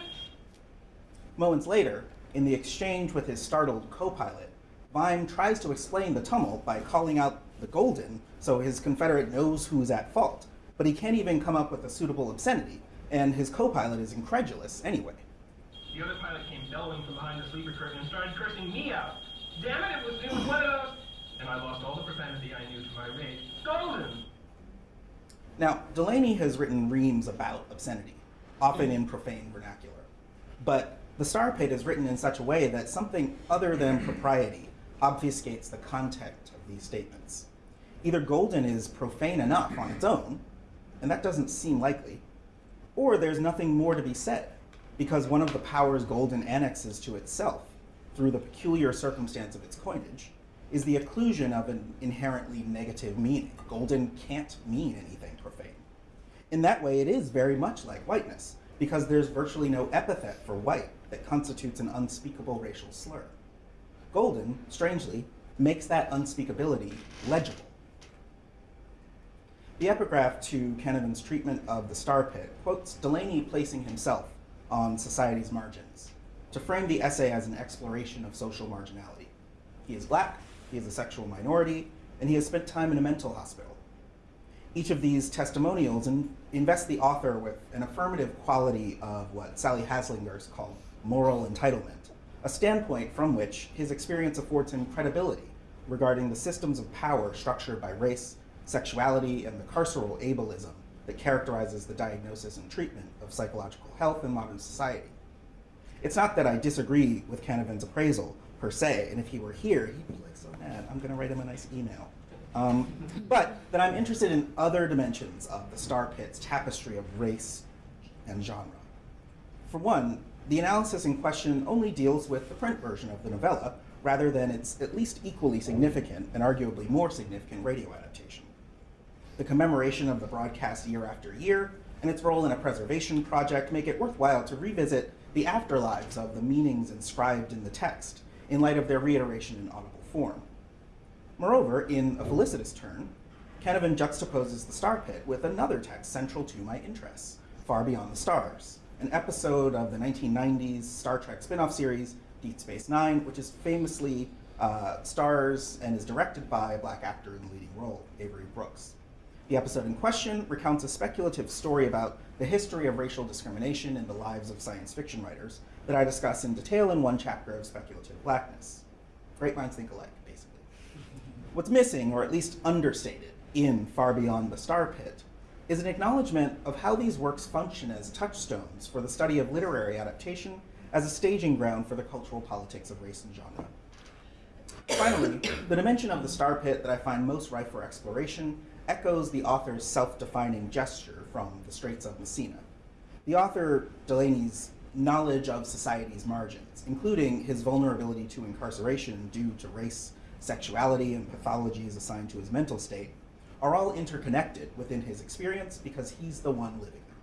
Moments later, in the exchange with his startled co pilot, Vyme tries to explain the tumult by calling out the Golden so his Confederate knows who's at fault, but he can't even come up with a suitable obscenity, and his co pilot is incredulous anyway. The other pilot came bellowing from behind the sleeper curtain and started cursing me out. Damn it, it was, it was one of those... And I lost all the profanity I knew to my rage. Golden! Now, Delany has written reams about obscenity, often in profane vernacular. But the Star is written in such a way that something other than propriety obfuscates the content of these statements. Either Golden is profane enough on its own, and that doesn't seem likely, or there's nothing more to be said, because one of the powers Golden annexes to itself, through the peculiar circumstance of its coinage, is the occlusion of an inherently negative meaning. Golden can't mean anything. In that way, it is very much like whiteness, because there's virtually no epithet for white that constitutes an unspeakable racial slur. Golden, strangely, makes that unspeakability legible. The epigraph to Canavan's treatment of the star pit quotes Delany placing himself on society's margins to frame the essay as an exploration of social marginality. He is black, he is a sexual minority, and he has spent time in a mental hospital. Each of these testimonials in, invests the author with an affirmative quality of what Sally Haslanger's called moral entitlement, a standpoint from which his experience affords him credibility regarding the systems of power structured by race, sexuality, and the carceral ableism that characterizes the diagnosis and treatment of psychological health in modern society. It's not that I disagree with Canavan's appraisal per se, and if he were here, he'd be like, so mad, I'm gonna write him a nice email. Um, but that I'm interested in other dimensions of the Star Pit's tapestry of race and genre. For one, the analysis in question only deals with the print version of the novella, rather than its at least equally significant and arguably more significant radio adaptation. The commemoration of the broadcast year after year and its role in a preservation project make it worthwhile to revisit the afterlives of the meanings inscribed in the text in light of their reiteration in audible form. Moreover, in A Felicitous Turn, Canavan juxtaposes the Star Pit with another text central to my interests, Far Beyond the Stars, an episode of the 1990s Star Trek spin-off series Deep Space Nine, which is famously uh, stars and is directed by a black actor in the leading role, Avery Brooks. The episode in question recounts a speculative story about the history of racial discrimination in the lives of science fiction writers that I discuss in detail in one chapter of Speculative Blackness. Great minds think alike. What's missing, or at least understated, in Far Beyond the Star Pit is an acknowledgement of how these works function as touchstones for the study of literary adaptation as a staging ground for the cultural politics of race and genre. Finally, the dimension of the Star Pit that I find most ripe for exploration echoes the author's self-defining gesture from The Straits of Messina. The author, Delany's knowledge of society's margins, including his vulnerability to incarceration due to race, sexuality, and pathologies assigned to his mental state, are all interconnected within his experience because he's the one living them.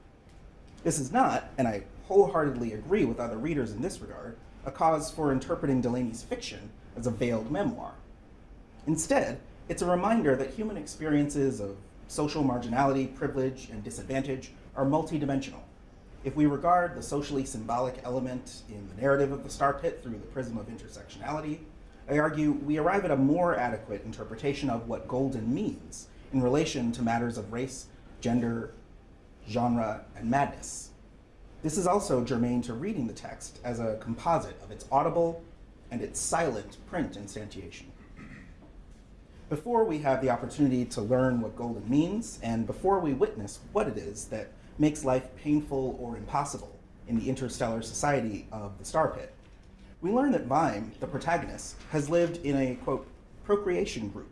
This is not, and I wholeheartedly agree with other readers in this regard, a cause for interpreting Delany's fiction as a veiled memoir. Instead, it's a reminder that human experiences of social marginality, privilege, and disadvantage are multidimensional. If we regard the socially symbolic element in the narrative of the Star Pit through the prism of intersectionality, I argue we arrive at a more adequate interpretation of what golden means in relation to matters of race, gender, genre, and madness. This is also germane to reading the text as a composite of its audible and its silent print instantiation. Before we have the opportunity to learn what golden means, and before we witness what it is that makes life painful or impossible in the interstellar society of the Star Pit, we learn that Vyme, the protagonist, has lived in a, quote, procreation group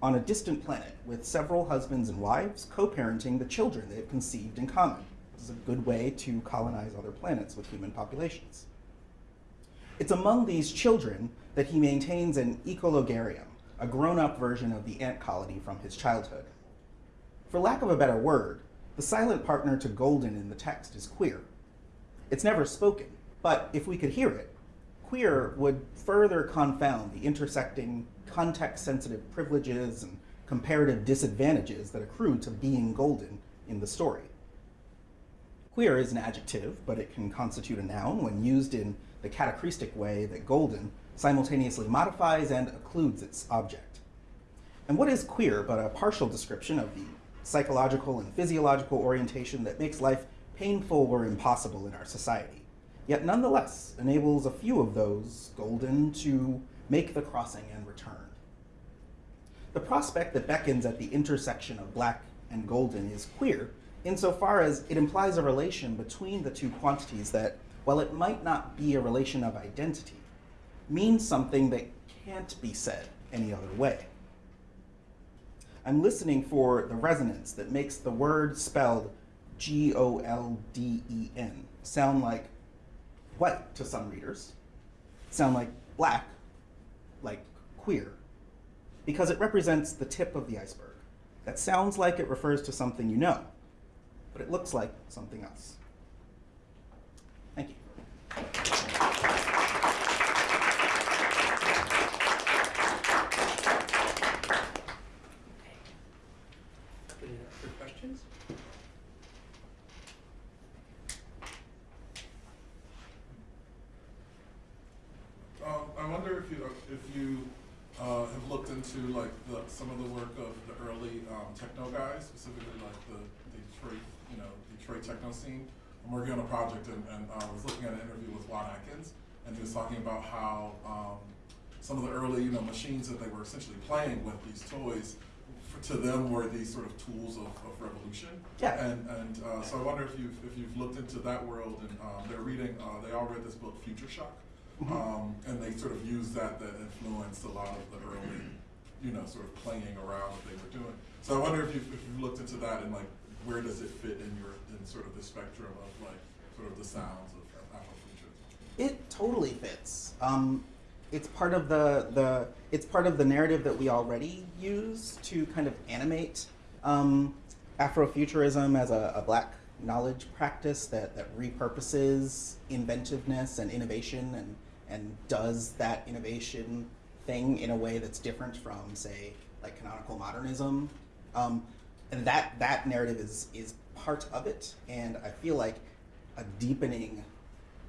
on a distant planet with several husbands and wives co-parenting the children they have conceived in common. This is a good way to colonize other planets with human populations. It's among these children that he maintains an ecologarium, a grown-up version of the ant colony from his childhood. For lack of a better word, the silent partner to Golden in the text is queer. It's never spoken, but if we could hear it, queer would further confound the intersecting, context-sensitive privileges and comparative disadvantages that accrue to being golden in the story. Queer is an adjective, but it can constitute a noun when used in the catachrestic way that golden simultaneously modifies and occludes its object. And what is queer but a partial description of the psychological and physiological orientation that makes life painful or impossible in our society, yet nonetheless enables a few of those golden to make the crossing and return. The prospect that beckons at the intersection of black and golden is queer insofar as it implies a relation between the two quantities that, while it might not be a relation of identity, means something that can't be said any other way. I'm listening for the resonance that makes the word spelled G O L D E N sound like white to some readers, sound like black, like queer, because it represents the tip of the iceberg. That sounds like it refers to something you know, but it looks like something else. Thank you. if you if you uh, have looked into like the, some of the work of the early um, techno guys, specifically like the, the Detroit, you know, Detroit techno scene. I'm working on a project and, and I was looking at an interview with Juan Atkins, and he was talking about how um, some of the early, you know, machines that they were essentially playing with these toys, for, to them were these sort of tools of, of revolution. Yeah. And and uh, so I wonder if you've if you've looked into that world and um, they're reading, uh, they all read this book Future Shock. Mhm. Um, and they sort of used that that influenced a lot of the early, you know, sort of playing around what they were doing. So I wonder if you if you looked into that and like where does it fit in your in sort of the spectrum of like sort of the sounds of Afrofuturism? It totally fits. Um, it's part of the the it's part of the narrative that we already use to kind of animate um, Afrofuturism as a, a black knowledge practice that, that repurposes inventiveness and innovation and and does that innovation thing in a way that's different from say like canonical modernism. Um, and that that narrative is is part of it, and I feel like a deepening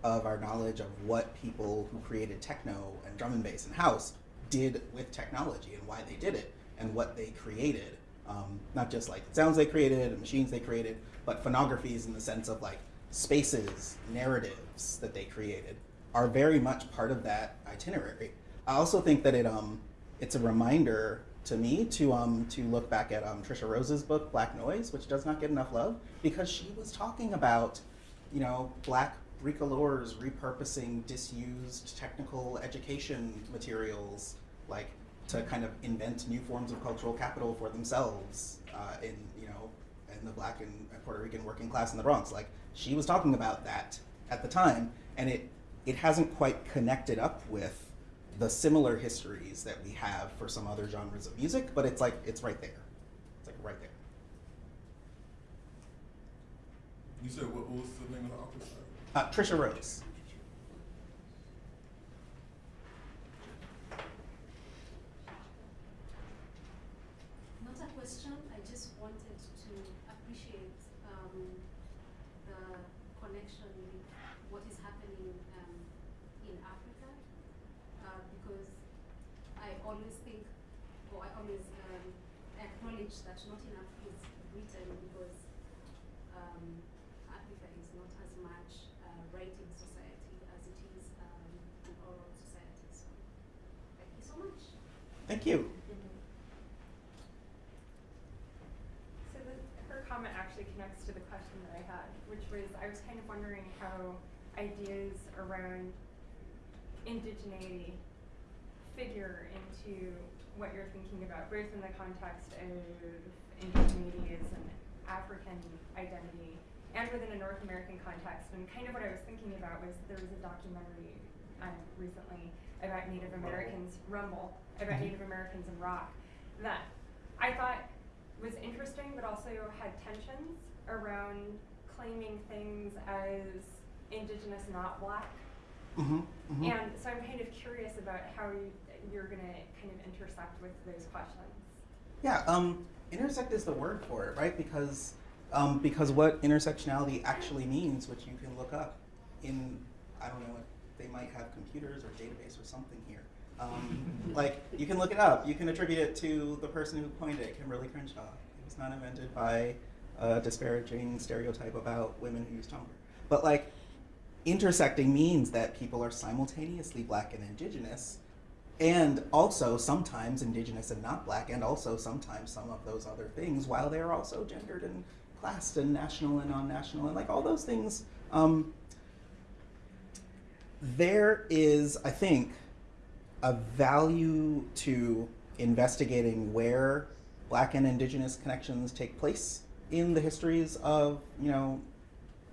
of our knowledge of what people who created techno and drum and bass and house did with technology and why they did it and what they created. Um, not just like sounds they created and machines they created, but phonographies in the sense of like spaces, narratives that they created are very much part of that itinerary. I also think that it um it's a reminder to me to um to look back at um Tricia Rose's book Black Noise, which does not get enough love because she was talking about you know black bricoleurs repurposing disused technical education materials like to kind of invent new forms of cultural capital for themselves uh, in you know in the black and Puerto Rican working class in the Bronx. Like she was talking about that at the time, and it it hasn't quite connected up with the similar histories that we have for some other genres of music, but it's like it's right there. It's like right there. You said what, what was the name of the? Sorry. Uh, Tricia Rose. Not a question, I just wanted to appreciate um, the connection with what is happening um, in Africa uh, because I always think, or I always um, acknowledge that not enough is written because um, Africa is not as much a writing society as it is um, an oral society. So, thank you so much. Thank you. So the, her comment actually connects to the question that I had, which was I was kind of wondering how ideas around indigeneity figure into what you're thinking about, both in the context of indigeneity as an African identity and within a North American context. And kind of what I was thinking about was there was a documentary um, recently about Native Americans, Rumble, about Native Americans in rock, that I thought was interesting, but also had tensions around claiming things as indigenous, not black. Mm-hmm, And so I'm kind of curious about how you, you're going to kind of intersect with those questions. Yeah, um, intersect is the word for it, right? Because um, because what intersectionality actually means, which you can look up in, I don't know, they might have computers or database or something here. Um, [LAUGHS] like you can look it up. You can attribute it to the person who coined it, Kimberlé Crenshaw. It was not invented by a disparaging stereotype about women who use Tumblr. But like, intersecting means that people are simultaneously black and indigenous, and also sometimes indigenous and not black, and also sometimes some of those other things, while they're also gendered and classed and national and non-national and like all those things. Um, there is, I think, a value to investigating where black and indigenous connections take place in the histories of, you know,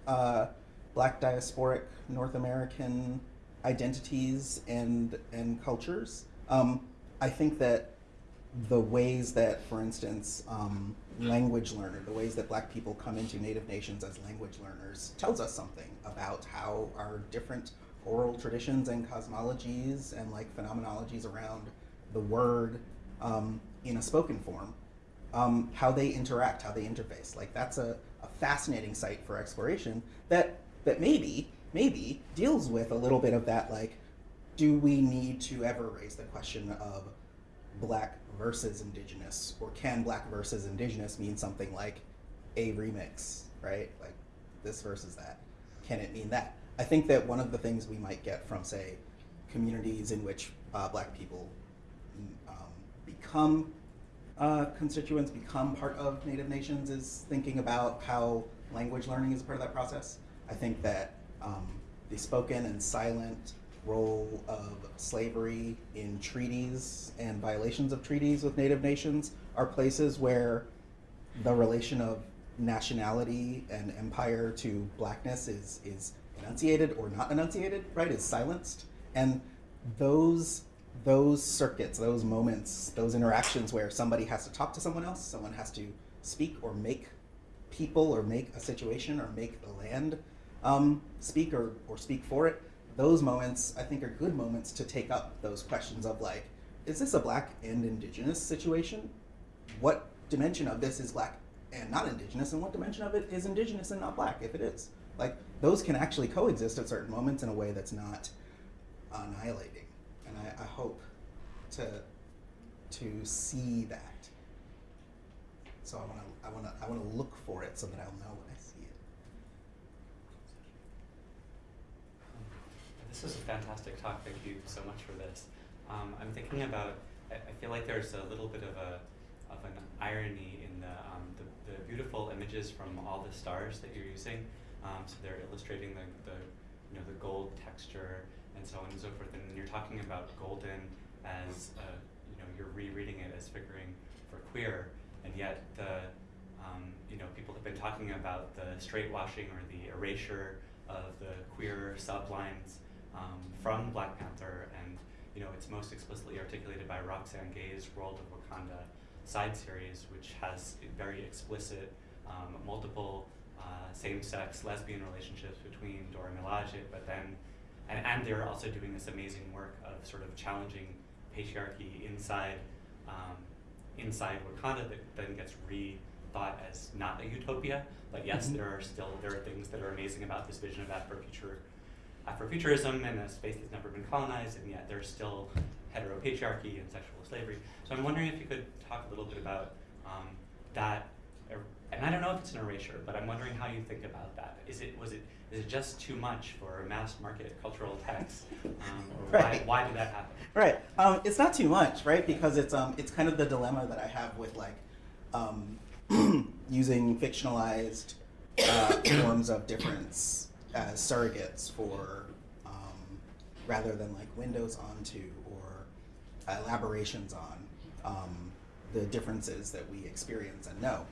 uh, black diasporic North American identities and and cultures. Um, I think that the ways that, for instance, um, language learner, the ways that black people come into native nations as language learners tells us something about how our different oral traditions and cosmologies and like phenomenologies around the word um, in a spoken form, um, how they interact, how they interface. Like that's a, a fascinating site for exploration that that maybe maybe deals with a little bit of that like do we need to ever raise the question of black versus indigenous, or can black versus indigenous mean something like a remix, right? Like this versus that. Can it mean that? I think that one of the things we might get from, say, communities in which uh, black people mm, um, become uh, constituents, become part of Native nations, is thinking about how language learning is part of that process. I think that um, the spoken and silent role of slavery in treaties and violations of treaties with Native nations are places where the relation of nationality and empire to blackness is is enunciated or not enunciated, right? Is silenced, and those those circuits, those moments, those interactions where somebody has to talk to someone else, someone has to speak or make people or make a situation or make the land um, speak or, or speak for it, those moments I think are good moments to take up those questions of like, is this a black and indigenous situation? What dimension of this is black and not indigenous, and what dimension of it is indigenous and not black, if it is? Like, those can actually coexist at certain moments in a way that's not annihilating. And I, I hope to, to see that. So I want to I want to I want to look for it so that I'll know when I see it. This is a fantastic talk. Thank you so much for this. Um, I'm thinking about. I, I feel like there's a little bit of a of an irony in the, um, the the beautiful images from all the stars that you're using. Um, so they're illustrating the, the you know the gold texture and so on and so forth. And you're talking about golden as uh, you know you're rereading it as figuring for queer, and yet the um, you know people have been talking about the straight washing or the erasure of the queer sublines um, from Black Panther, and you know it's most explicitly articulated by Roxane Gay's World of Wakanda side series, which has very explicit um, multiple uh, same-sex lesbian relationships between Dora Milaje, but then and, and they're also doing this amazing work of sort of challenging patriarchy inside um, inside Wakanda that then gets rethought as not a utopia. But yes, Mhm. there are still there are things that are amazing about this vision of Afrofuture, Afrofuturism and a space that's never been colonized, and yet there's still heteropatriarchy and sexual slavery. So I'm wondering if you could talk a little bit about um, that. And I don't know if it's an erasure, but I'm wondering how you think about that. Is it was it is just too much for a mass market cultural text, um, [LAUGHS] Right. why why did that happen? Right. Um, it's not too much, right? Because it's um, it's kind of the dilemma that I have with like um, [CLEARS THROAT] using fictionalized uh, [COUGHS] forms of difference as surrogates for um, rather than like windows onto or elaborations on um, the differences that we experience and know.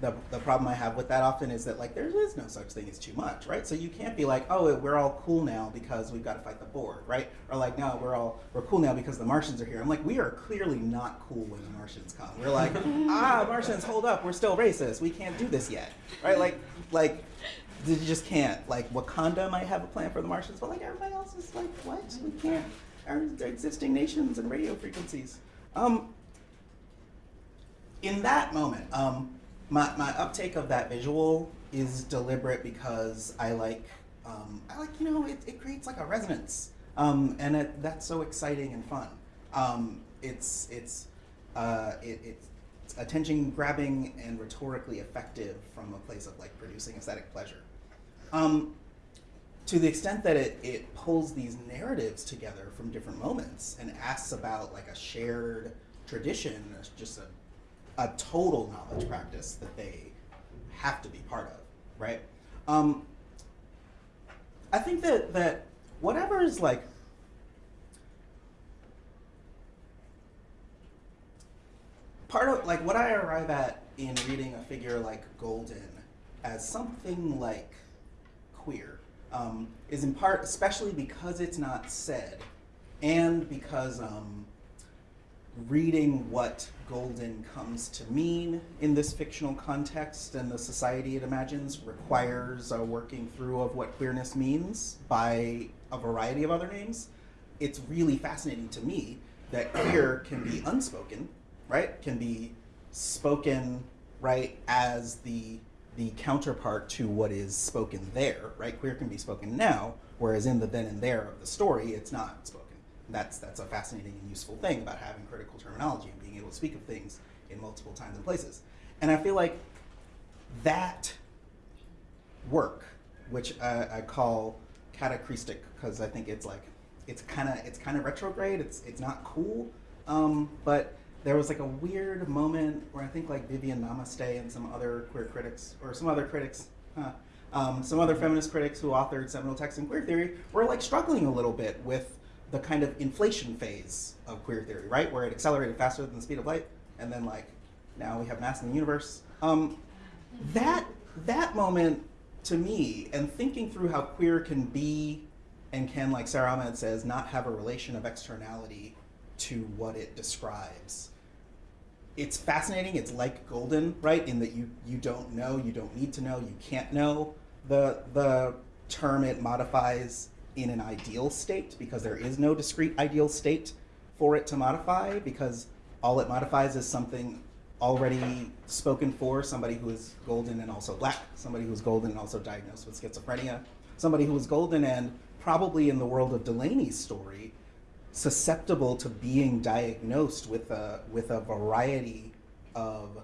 The, the problem I have with that often is that like there is no such thing as too much, right? So you can't be like, oh, we're all cool now because we've got to fight the board, right? Or like, no, we're all we're cool now because the Martians are here. I'm like, we are clearly not cool when the Martians come. We're like, [LAUGHS] ah, Martians, hold up, we're still racist. We can't do this yet, right? Like, like you just can't. Like Wakanda might have a plan for the Martians, but like everybody else is like, what? We can't. Our existing nations and radio frequencies. Um, in that moment, um, my, my uptake of that visual is deliberate because I like, um, I like, you know, it, it creates like a resonance. Um, and it, that's so exciting and fun. Um, it's, it's, uh, it, it's attention grabbing and rhetorically effective from a place of like producing aesthetic pleasure. Um, to the extent that it, it pulls these narratives together from different moments and asks about like a shared tradition, just a a total knowledge practice that they have to be part of, right? Um, I think that that whatever is like part of like what I arrive at in reading a figure like Golden as something like queer um, is in part, especially because it's not said, and because um, reading what Golden comes to mean in this fictional context and the society it imagines requires a working through of what queerness means by a variety of other names. It's really fascinating to me that queer can be unspoken, right? Can be spoken, right, as the the counterpart to what is spoken there, right? Queer can be spoken now, whereas in the then and there of the story, it's not spoken. That's that's a fascinating and useful thing about having critical terminology and being able to speak of things in multiple times and places. And I feel like that work, which I, I call catachrestic because I think it's like it's kind of it's kind of retrograde. It's it's not cool, um, but there was like a weird moment where I think like Viviane Namaste and some other queer critics or some other critics, huh, um, some other feminist critics who authored seminal texts in queer theory were like struggling a little bit with the kind of inflation phase of queer theory, right, where it accelerated faster than the speed of light, and then like now we have mass in the universe. Um, that that moment to me, and thinking through how queer can be and can, like Sara Ahmed says, not have a relation of externality to what it describes. It's fascinating. It's like Golden, right? In that you you don't know, you don't need to know, you can't know. The the term it modifies in an ideal state because there is no discrete ideal state for it to modify because all it modifies is something already spoken for somebody who is golden and also black, somebody who is golden and also diagnosed with schizophrenia, somebody who is golden and probably in the world of Delany's story, susceptible to being diagnosed with a with a variety of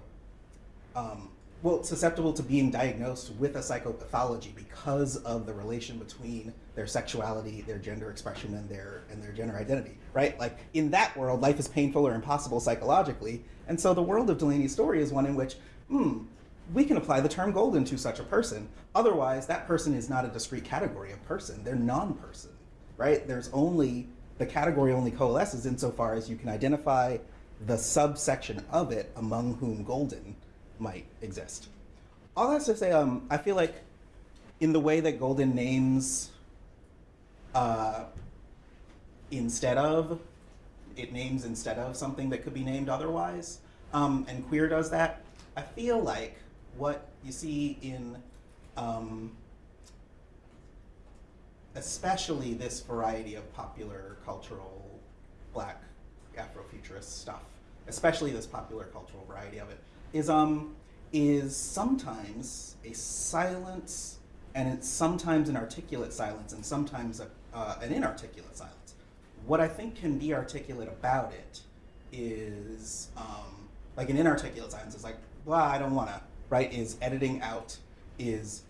um, well, susceptible to being diagnosed with a psychopathology because of the relation between their sexuality, their gender expression, and their and their gender identity, right? Like in that world, life is painful or impossible psychologically, and so the world of Delany's story is one in which, hmm, we can apply the term golden to such a person. Otherwise, that person is not a discrete category of person; they're non-person, right? There's only the category only coalesces insofar as you can identify the subsection of it among whom golden might exist. All that's to say, um, I feel like in the way that Golden names uh, instead of, it names instead of something that could be named otherwise, um, and Queer does that, I feel like what you see in um, especially this variety of popular cultural black Afrofuturist stuff, especially this popular cultural variety of it, is um is sometimes a silence, and it's sometimes an articulate silence, and sometimes a, uh, an inarticulate silence. What I think can be articulate about it is um, like an inarticulate silence is like, blah, I don't wanna, right? Is editing out, is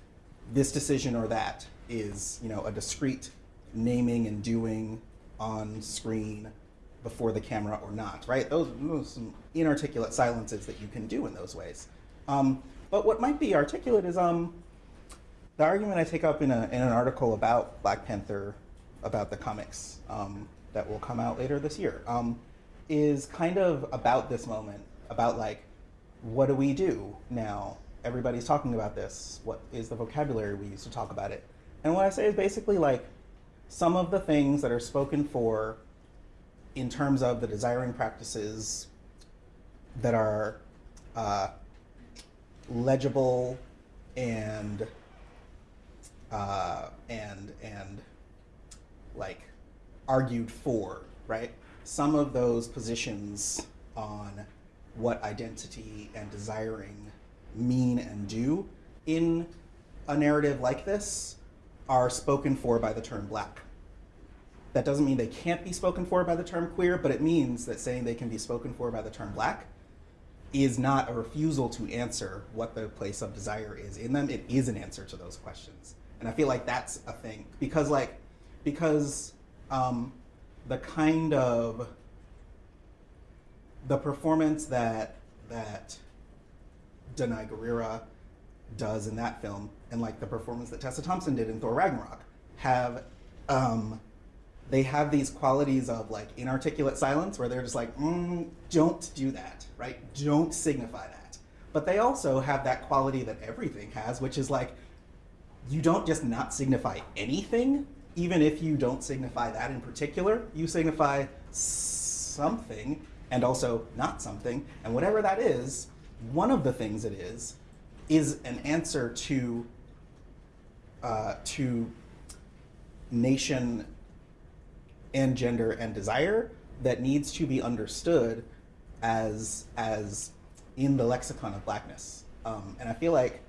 this decision or that, is you know a discrete naming and doing on screen before the camera or not, right? Those, those some inarticulate silences that you can do in those ways. Um, but what might be articulate is um, the argument I take up in, a, in an article about Black Panther, about the comics um, that will come out later this year, um, is kind of about this moment, about like, what do we do now? Everybody's talking about this. What is the vocabulary we use to talk about it? And what I say is basically like, some of the things that are spoken for in terms of the desiring practices that are uh, legible and uh, and and like argued for, right? Some of those positions on what identity and desiring mean and do in a narrative like this are spoken for by the term black. That doesn't mean they can't be spoken for by the term queer, but it means that saying they can be spoken for by the term black is not a refusal to answer what the place of desire is in them. It is an answer to those questions. And I feel like that's a thing because like because um, the kind of the performance that that Danai Gurira does in that film and like the performance that Tessa Thompson did in Thor Ragnarok have um, they have these qualities of like inarticulate silence where they're just like, mm, don't do that, right? Don't signify that. But they also have that quality that everything has, which is like, you don't just not signify anything, even if you don't signify that in particular. You signify something and also not something. And whatever that is, one of the things it is, is an answer to, uh, to nation and gender and desire that needs to be understood as as in the lexicon of blackness. Um, and I feel like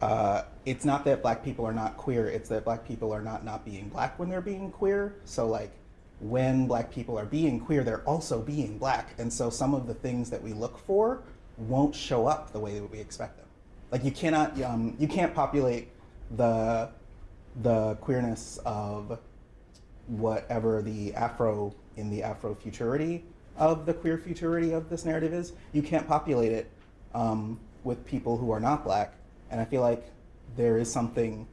uh, it's not that black people are not queer, it's that black people are not not being black when they're being queer. So like when black people are being queer, they're also being black. And so some of the things that we look for won't show up the way that we expect them. Like you cannot, um, you can't populate the, the queerness of whatever the Afro, in the Afro-futurity of the queer futurity of this narrative is. You can't populate it um, with people who are not black. And I feel like there is something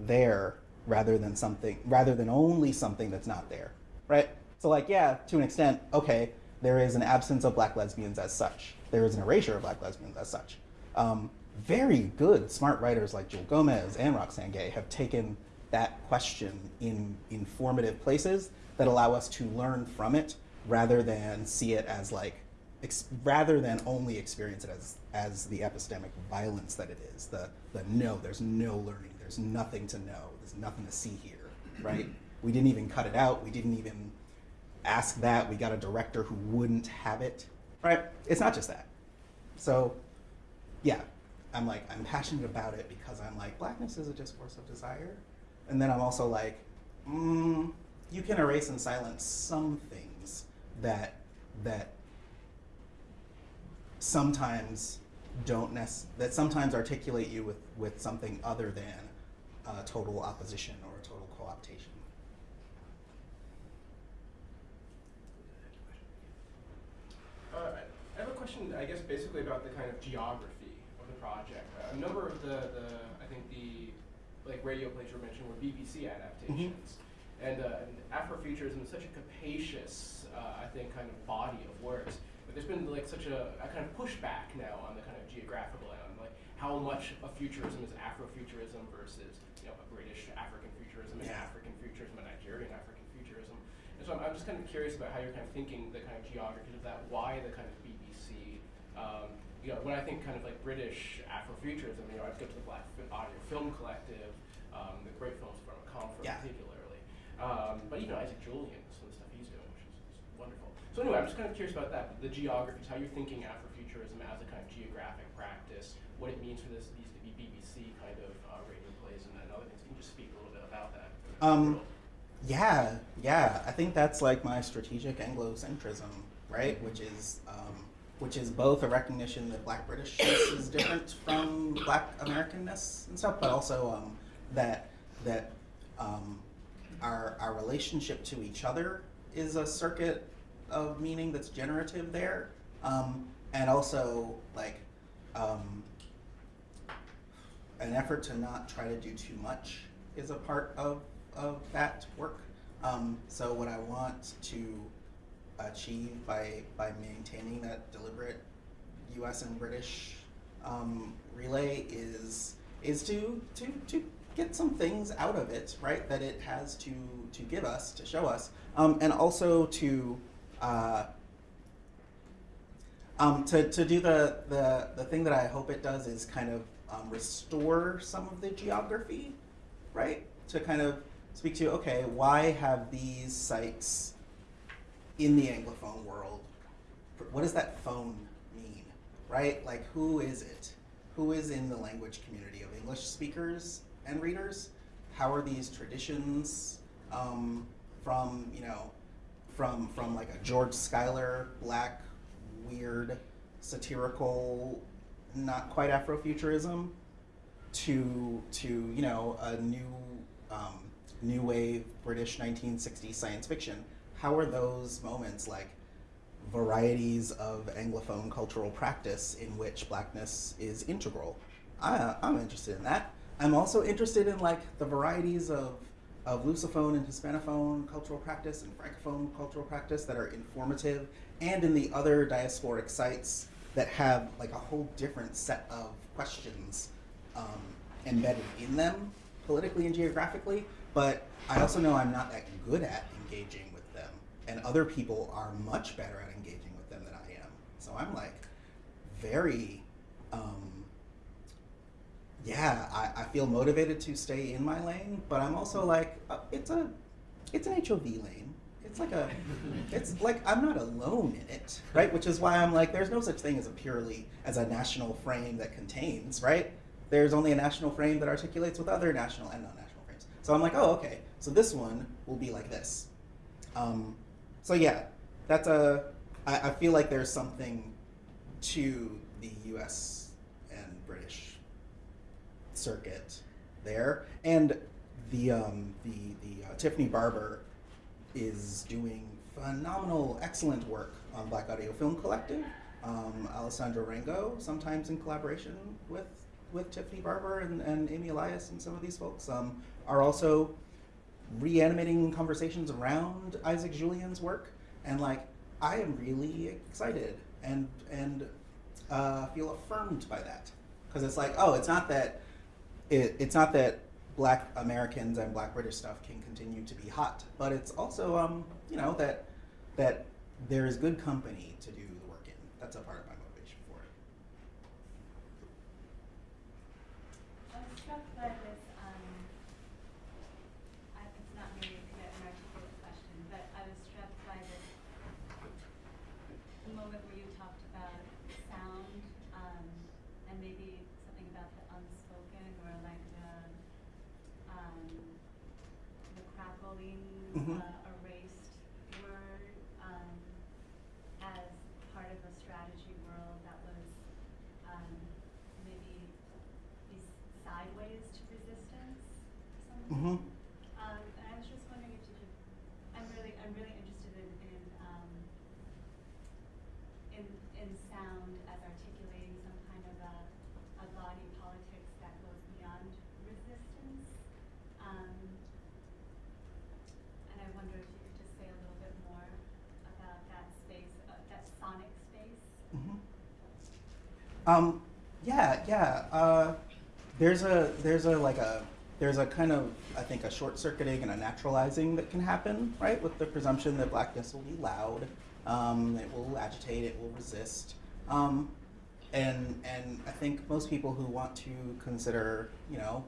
there rather than something, rather than only something that's not there, right? So like, yeah, to an extent, okay, there is an absence of black lesbians as such. There is an erasure of black lesbians as such. Um, very good, smart writers like Jewelle Gomez and Roxane Gay have taken that question in informative places that allow us to learn from it rather than see it as like, rather than only experience it as, as the epistemic violence that it is. The, the no, there's no learning, there's nothing to know, there's nothing to see here, right? We didn't even cut it out, we didn't even ask that, we got a director who wouldn't have it, right? It's not just that. So, yeah, I'm like, I'm passionate about it because I'm like, blackness is a discourse of desire. And then I'm also like, mm, you can erase and silence some things that, that sometimes don't nec- that sometimes articulate you with, with something other than uh, total opposition or total co-optation. Uh, I have a question, I guess, basically about the kind of geography of the project. Uh, a number of the, the, I think the, like radio plays you were mentioning were BBC adaptations. And, uh, and Afrofuturism is such a capacious, uh, I think, kind of body of works. There's been like such a, a kind of pushback now on the kind of geographical end, like how much of futurism is Afrofuturism versus, you know, a British African futurism, and Yeah. African futurism, and Nigerian African futurism. And so I'm, I'm just kind of curious about how you're kind of thinking the kind of geography of that, why the kind of BBC. Um, you know, when I think kind of like British Afrofuturism, you know, I'd go to the Black Audio Film Collective, um, the great films from Comfort Yeah. particularly. Um, but know Isaac Julien, some of the stuff he's doing, which is, is wonderful. So anyway, I'm just kind of curious about that, the geographies, how you're thinking Afrofuturism as a kind of geographic practice, what it means for this, these to be BBC kind of uh, radio plays and, and other things. Can you just speak a little bit about that? Um, yeah, yeah. I think that's like my strategic Anglocentrism, right? Which is um, which is both a recognition that Black Britishness is different from Black Americanness and stuff, but also um, that that um, our our relationship to each other is a circuit of meaning that's generative there, um, and also like. Um, an effort to not try to do too much is a part of, of that work. Um, so what I want to achieve by, by maintaining that deliberate U.S. and British um, relay is is to, to to get some things out of it, right? That it has to to give us, to show us, um, and also to uh, um, to, to do the, the, the thing that I hope it does is kind of um, restore some of the geography, right? To kind of speak to, okay, why have these sites in the Anglophone world, what does that phone mean, right? Like, who is it? Who is in the language community of English speakers and readers? How are these traditions um, from, you know, from, from like a George Schuyler, black, weird, satirical, not quite Afrofuturism, to to you know a new um, new wave British 1960s science fiction. How are those moments like varieties of Anglophone cultural practice in which blackness is integral? I, I'm interested in that. I'm also interested in like the varieties of of Lusophone and Hispanophone cultural practice and Francophone cultural practice that are informative, and in the other diasporic sites that have like a whole different set of questions um, embedded in them politically and geographically. But I also know I'm not that good at engaging with them, and other people are much better at engaging with them than I am. So I'm like very um, yeah, I, I feel motivated to stay in my lane, but I'm also like, uh, it's a, it's an HOV lane. It's like a, [LAUGHS] it's like I'm not alone in it, right? Which is why I'm like, there's no such thing as a purely as a national frame that contains, right? there's only a national frame that articulates with other national and non-national frames. So I'm like, oh, okay. So this one will be like this. Um, so yeah, that's a. I, I feel like there's something to the U.S. circuit there, and the um, the the uh, Tiffany Barber is doing phenomenal, excellent work on Black Audio Film Collective. Um, Alessandra Raengo, sometimes in collaboration with with Tiffany Barber and, and Amy Elias and some of these folks, um, are also reanimating conversations around Isaac Julien's work. And like, I am really excited and and uh, feel affirmed by that because it's like, oh, it's not that it, it's not that Black Americans and Black British stuff can continue to be hot, but it's also um, you know that that there is good company to do the work in. That's a part of my motivation for it. I was struck by this, um, I, it's not maybe a clear an articulate question, but I was struck by this moment where you talked about sound, um, and maybe something about the unspoken or like the, um, the crackling, Mhm. uh, erased word, um, as part of a strategy world that was, um, maybe be sideways to resistance to some Mhm. extent. Um, and I was just wondering if you could, I'm really, I'm really interested in, in, um, in, in sound as articulating some kind of a, a body politics that goes beyond resistance. Um, and I wonder if you could just say a little bit more about that space, uh, that sonic space. Mhm. Um, yeah, yeah. Uh, there's a there's a like a there's a kind of I think a short circuiting and a naturalizing that can happen, right? With the presumption that blackness will be loud, um, it will agitate, it will resist, um, and and I think most people who want to consider you know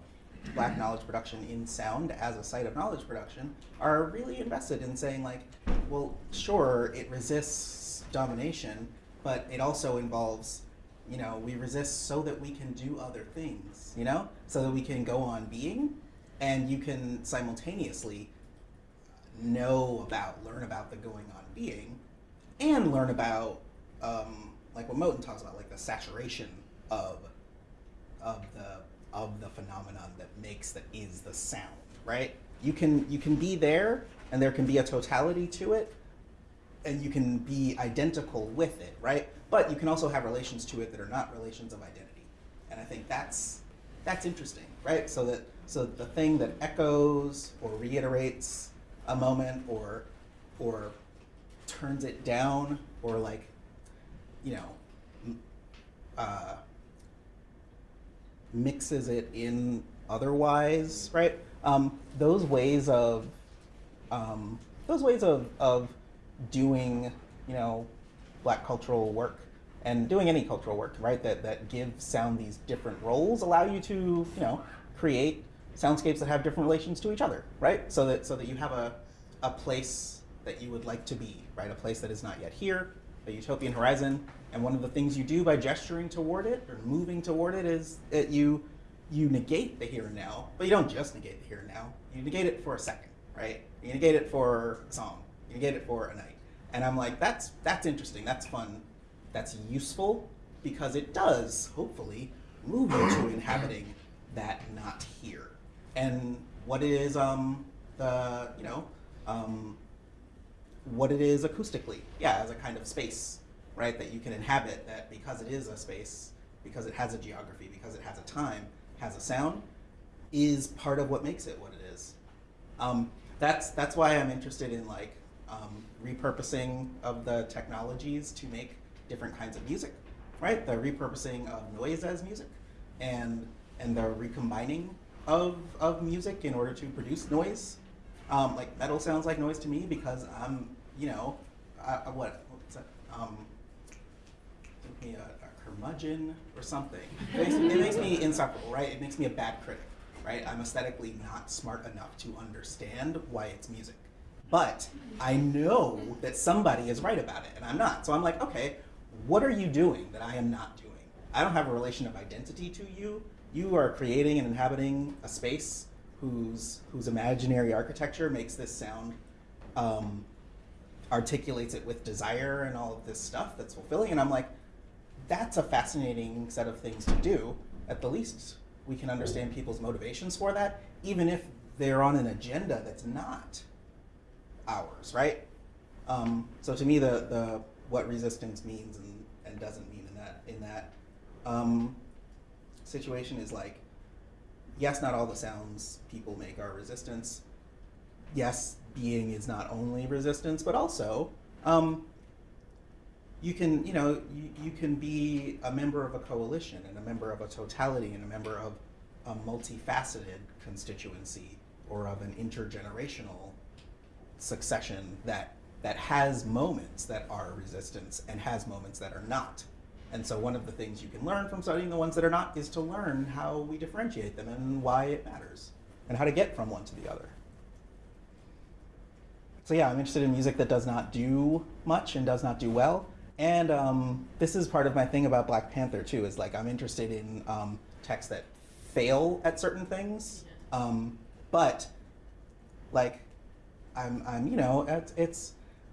black knowledge production in sound as a site of knowledge production are really invested in saying like, well, sure, it resists domination, but it also involves you know, we resist so that we can do other things, you know, so that we can go on being, and you can simultaneously know about, learn about the going on being, and learn about, um, like what Moten talks about, like the saturation of, of the of the phenomenon that makes that is the sound, right? You can you can be there, and there can be a totality to it, and you can be identical with it, right? But you can also have relations to it that are not relations of identity. And I think that's that's interesting, right? So that so the thing that echoes or reiterates a moment or or turns it down or like you know uh, mixes it in otherwise, right? Um, those ways of um, those ways of, of doing, you know, black cultural work and doing any cultural work, right, that, that give sound these different roles allow you to, you know, create soundscapes that have different relations to each other, right? So that so that you have a, a place that you would like to be, right? A place that is not yet here, a utopian horizon. And one of the things you do by gesturing toward it or moving toward it is that you you negate the here and now, but you don't just negate the here and now. You negate it for a second, right? You negate it for a song. You negate it for a night. And I'm like, that's that's interesting. That's fun. That's useful because it does hopefully move you to inhabiting that not here. And what it is, um, the you know, um, what it is acoustically, yeah, as a kind of space, right? That you can inhabit. That because it is a space, because it has a geography, because it has a time, has a sound, is part of what makes it what it is. Um, that's that's why I'm interested in like um, repurposing of the technologies to make different kinds of music, right? The repurposing of noise as music, and and the recombining of of music in order to produce noise. Um, like metal sounds like noise to me because I'm, you know, uh, what what's that? Um, me a, a curmudgeon or something. It makes, it makes me insufferable, right? It makes me a bad critic, right? I'm aesthetically not smart enough to understand why it's music. But I know that somebody is right about it, and I'm not. So I'm like, okay, what are you doing that I am not doing? I don't have a relation of identity to you you are creating and inhabiting a space whose whose imaginary architecture makes this sound um, articulates it with desire and all of this stuff that's fulfilling and i'm like that's a fascinating set of things to do at the least we can understand people's motivations for that even if they're on an agenda that's not ours right? Um, so to me the, the what resistance means and, and doesn't mean in that in that um, situation is like yes not all the sounds people make are resistance. Yes being is not only resistance but also um, you can you know you, you can be a member of a coalition and a member of a totality and a member of a multifaceted constituency or of an intergenerational succession that that has moments that are resistance and has moments that are not and so one of the things you can learn from studying the ones that are not is to learn how we differentiate them and why it matters and how to get from one to the other so yeah, I'm interested in music that does not do much and does not do well. And um, this is part of my thing about Black Panther too. Is like I'm interested in um, texts that fail at certain things, um, but like I'm, I'm you know, it's, it's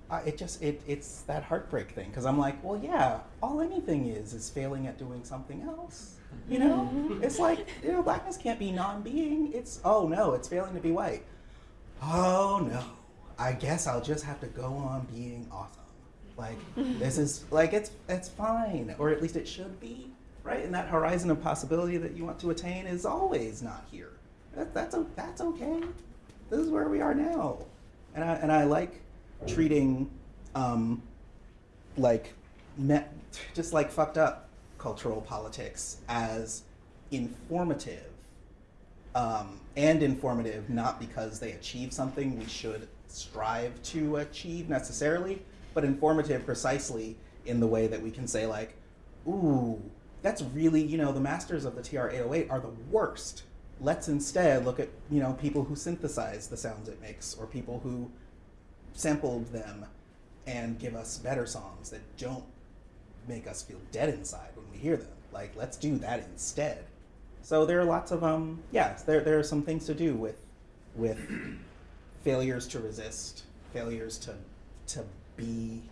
uh, it just it it's that heartbreak thing because I'm like, well, yeah, all anything is is failing at doing something else. You know, it's like you know, blackness can't be non-being. It's oh no, it's failing to be white. Oh no, I guess I'll just have to go on being awesome. Like [LAUGHS] this is like it's it's fine, or at least it should be, right? And that horizon of possibility that you want to attain is always not here. That, that's that's okay. This is where we are now, and I and I like treating um, like just like fucked up cultural politics as informative um, and informative not because they achieve something we should strive to achieve necessarily, but informative precisely in the way that we can say like, ooh, that's really you know the masters of the TR 808 are the worst. Let's instead look at you know people who synthesize the sounds it makes or people who sampled them and give us better songs that don't make us feel dead inside when we hear them. Like, let's do that instead. So there are lots of um, yes, there there are some things to do with with [COUGHS] failures to resist, failures to to be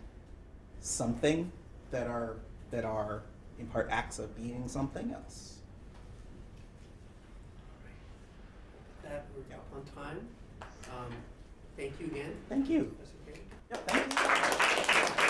something that are that are in part acts of being something else. that we're yep. on time. Um, thank you again. Thank you. That's okay. Yeah, thank you.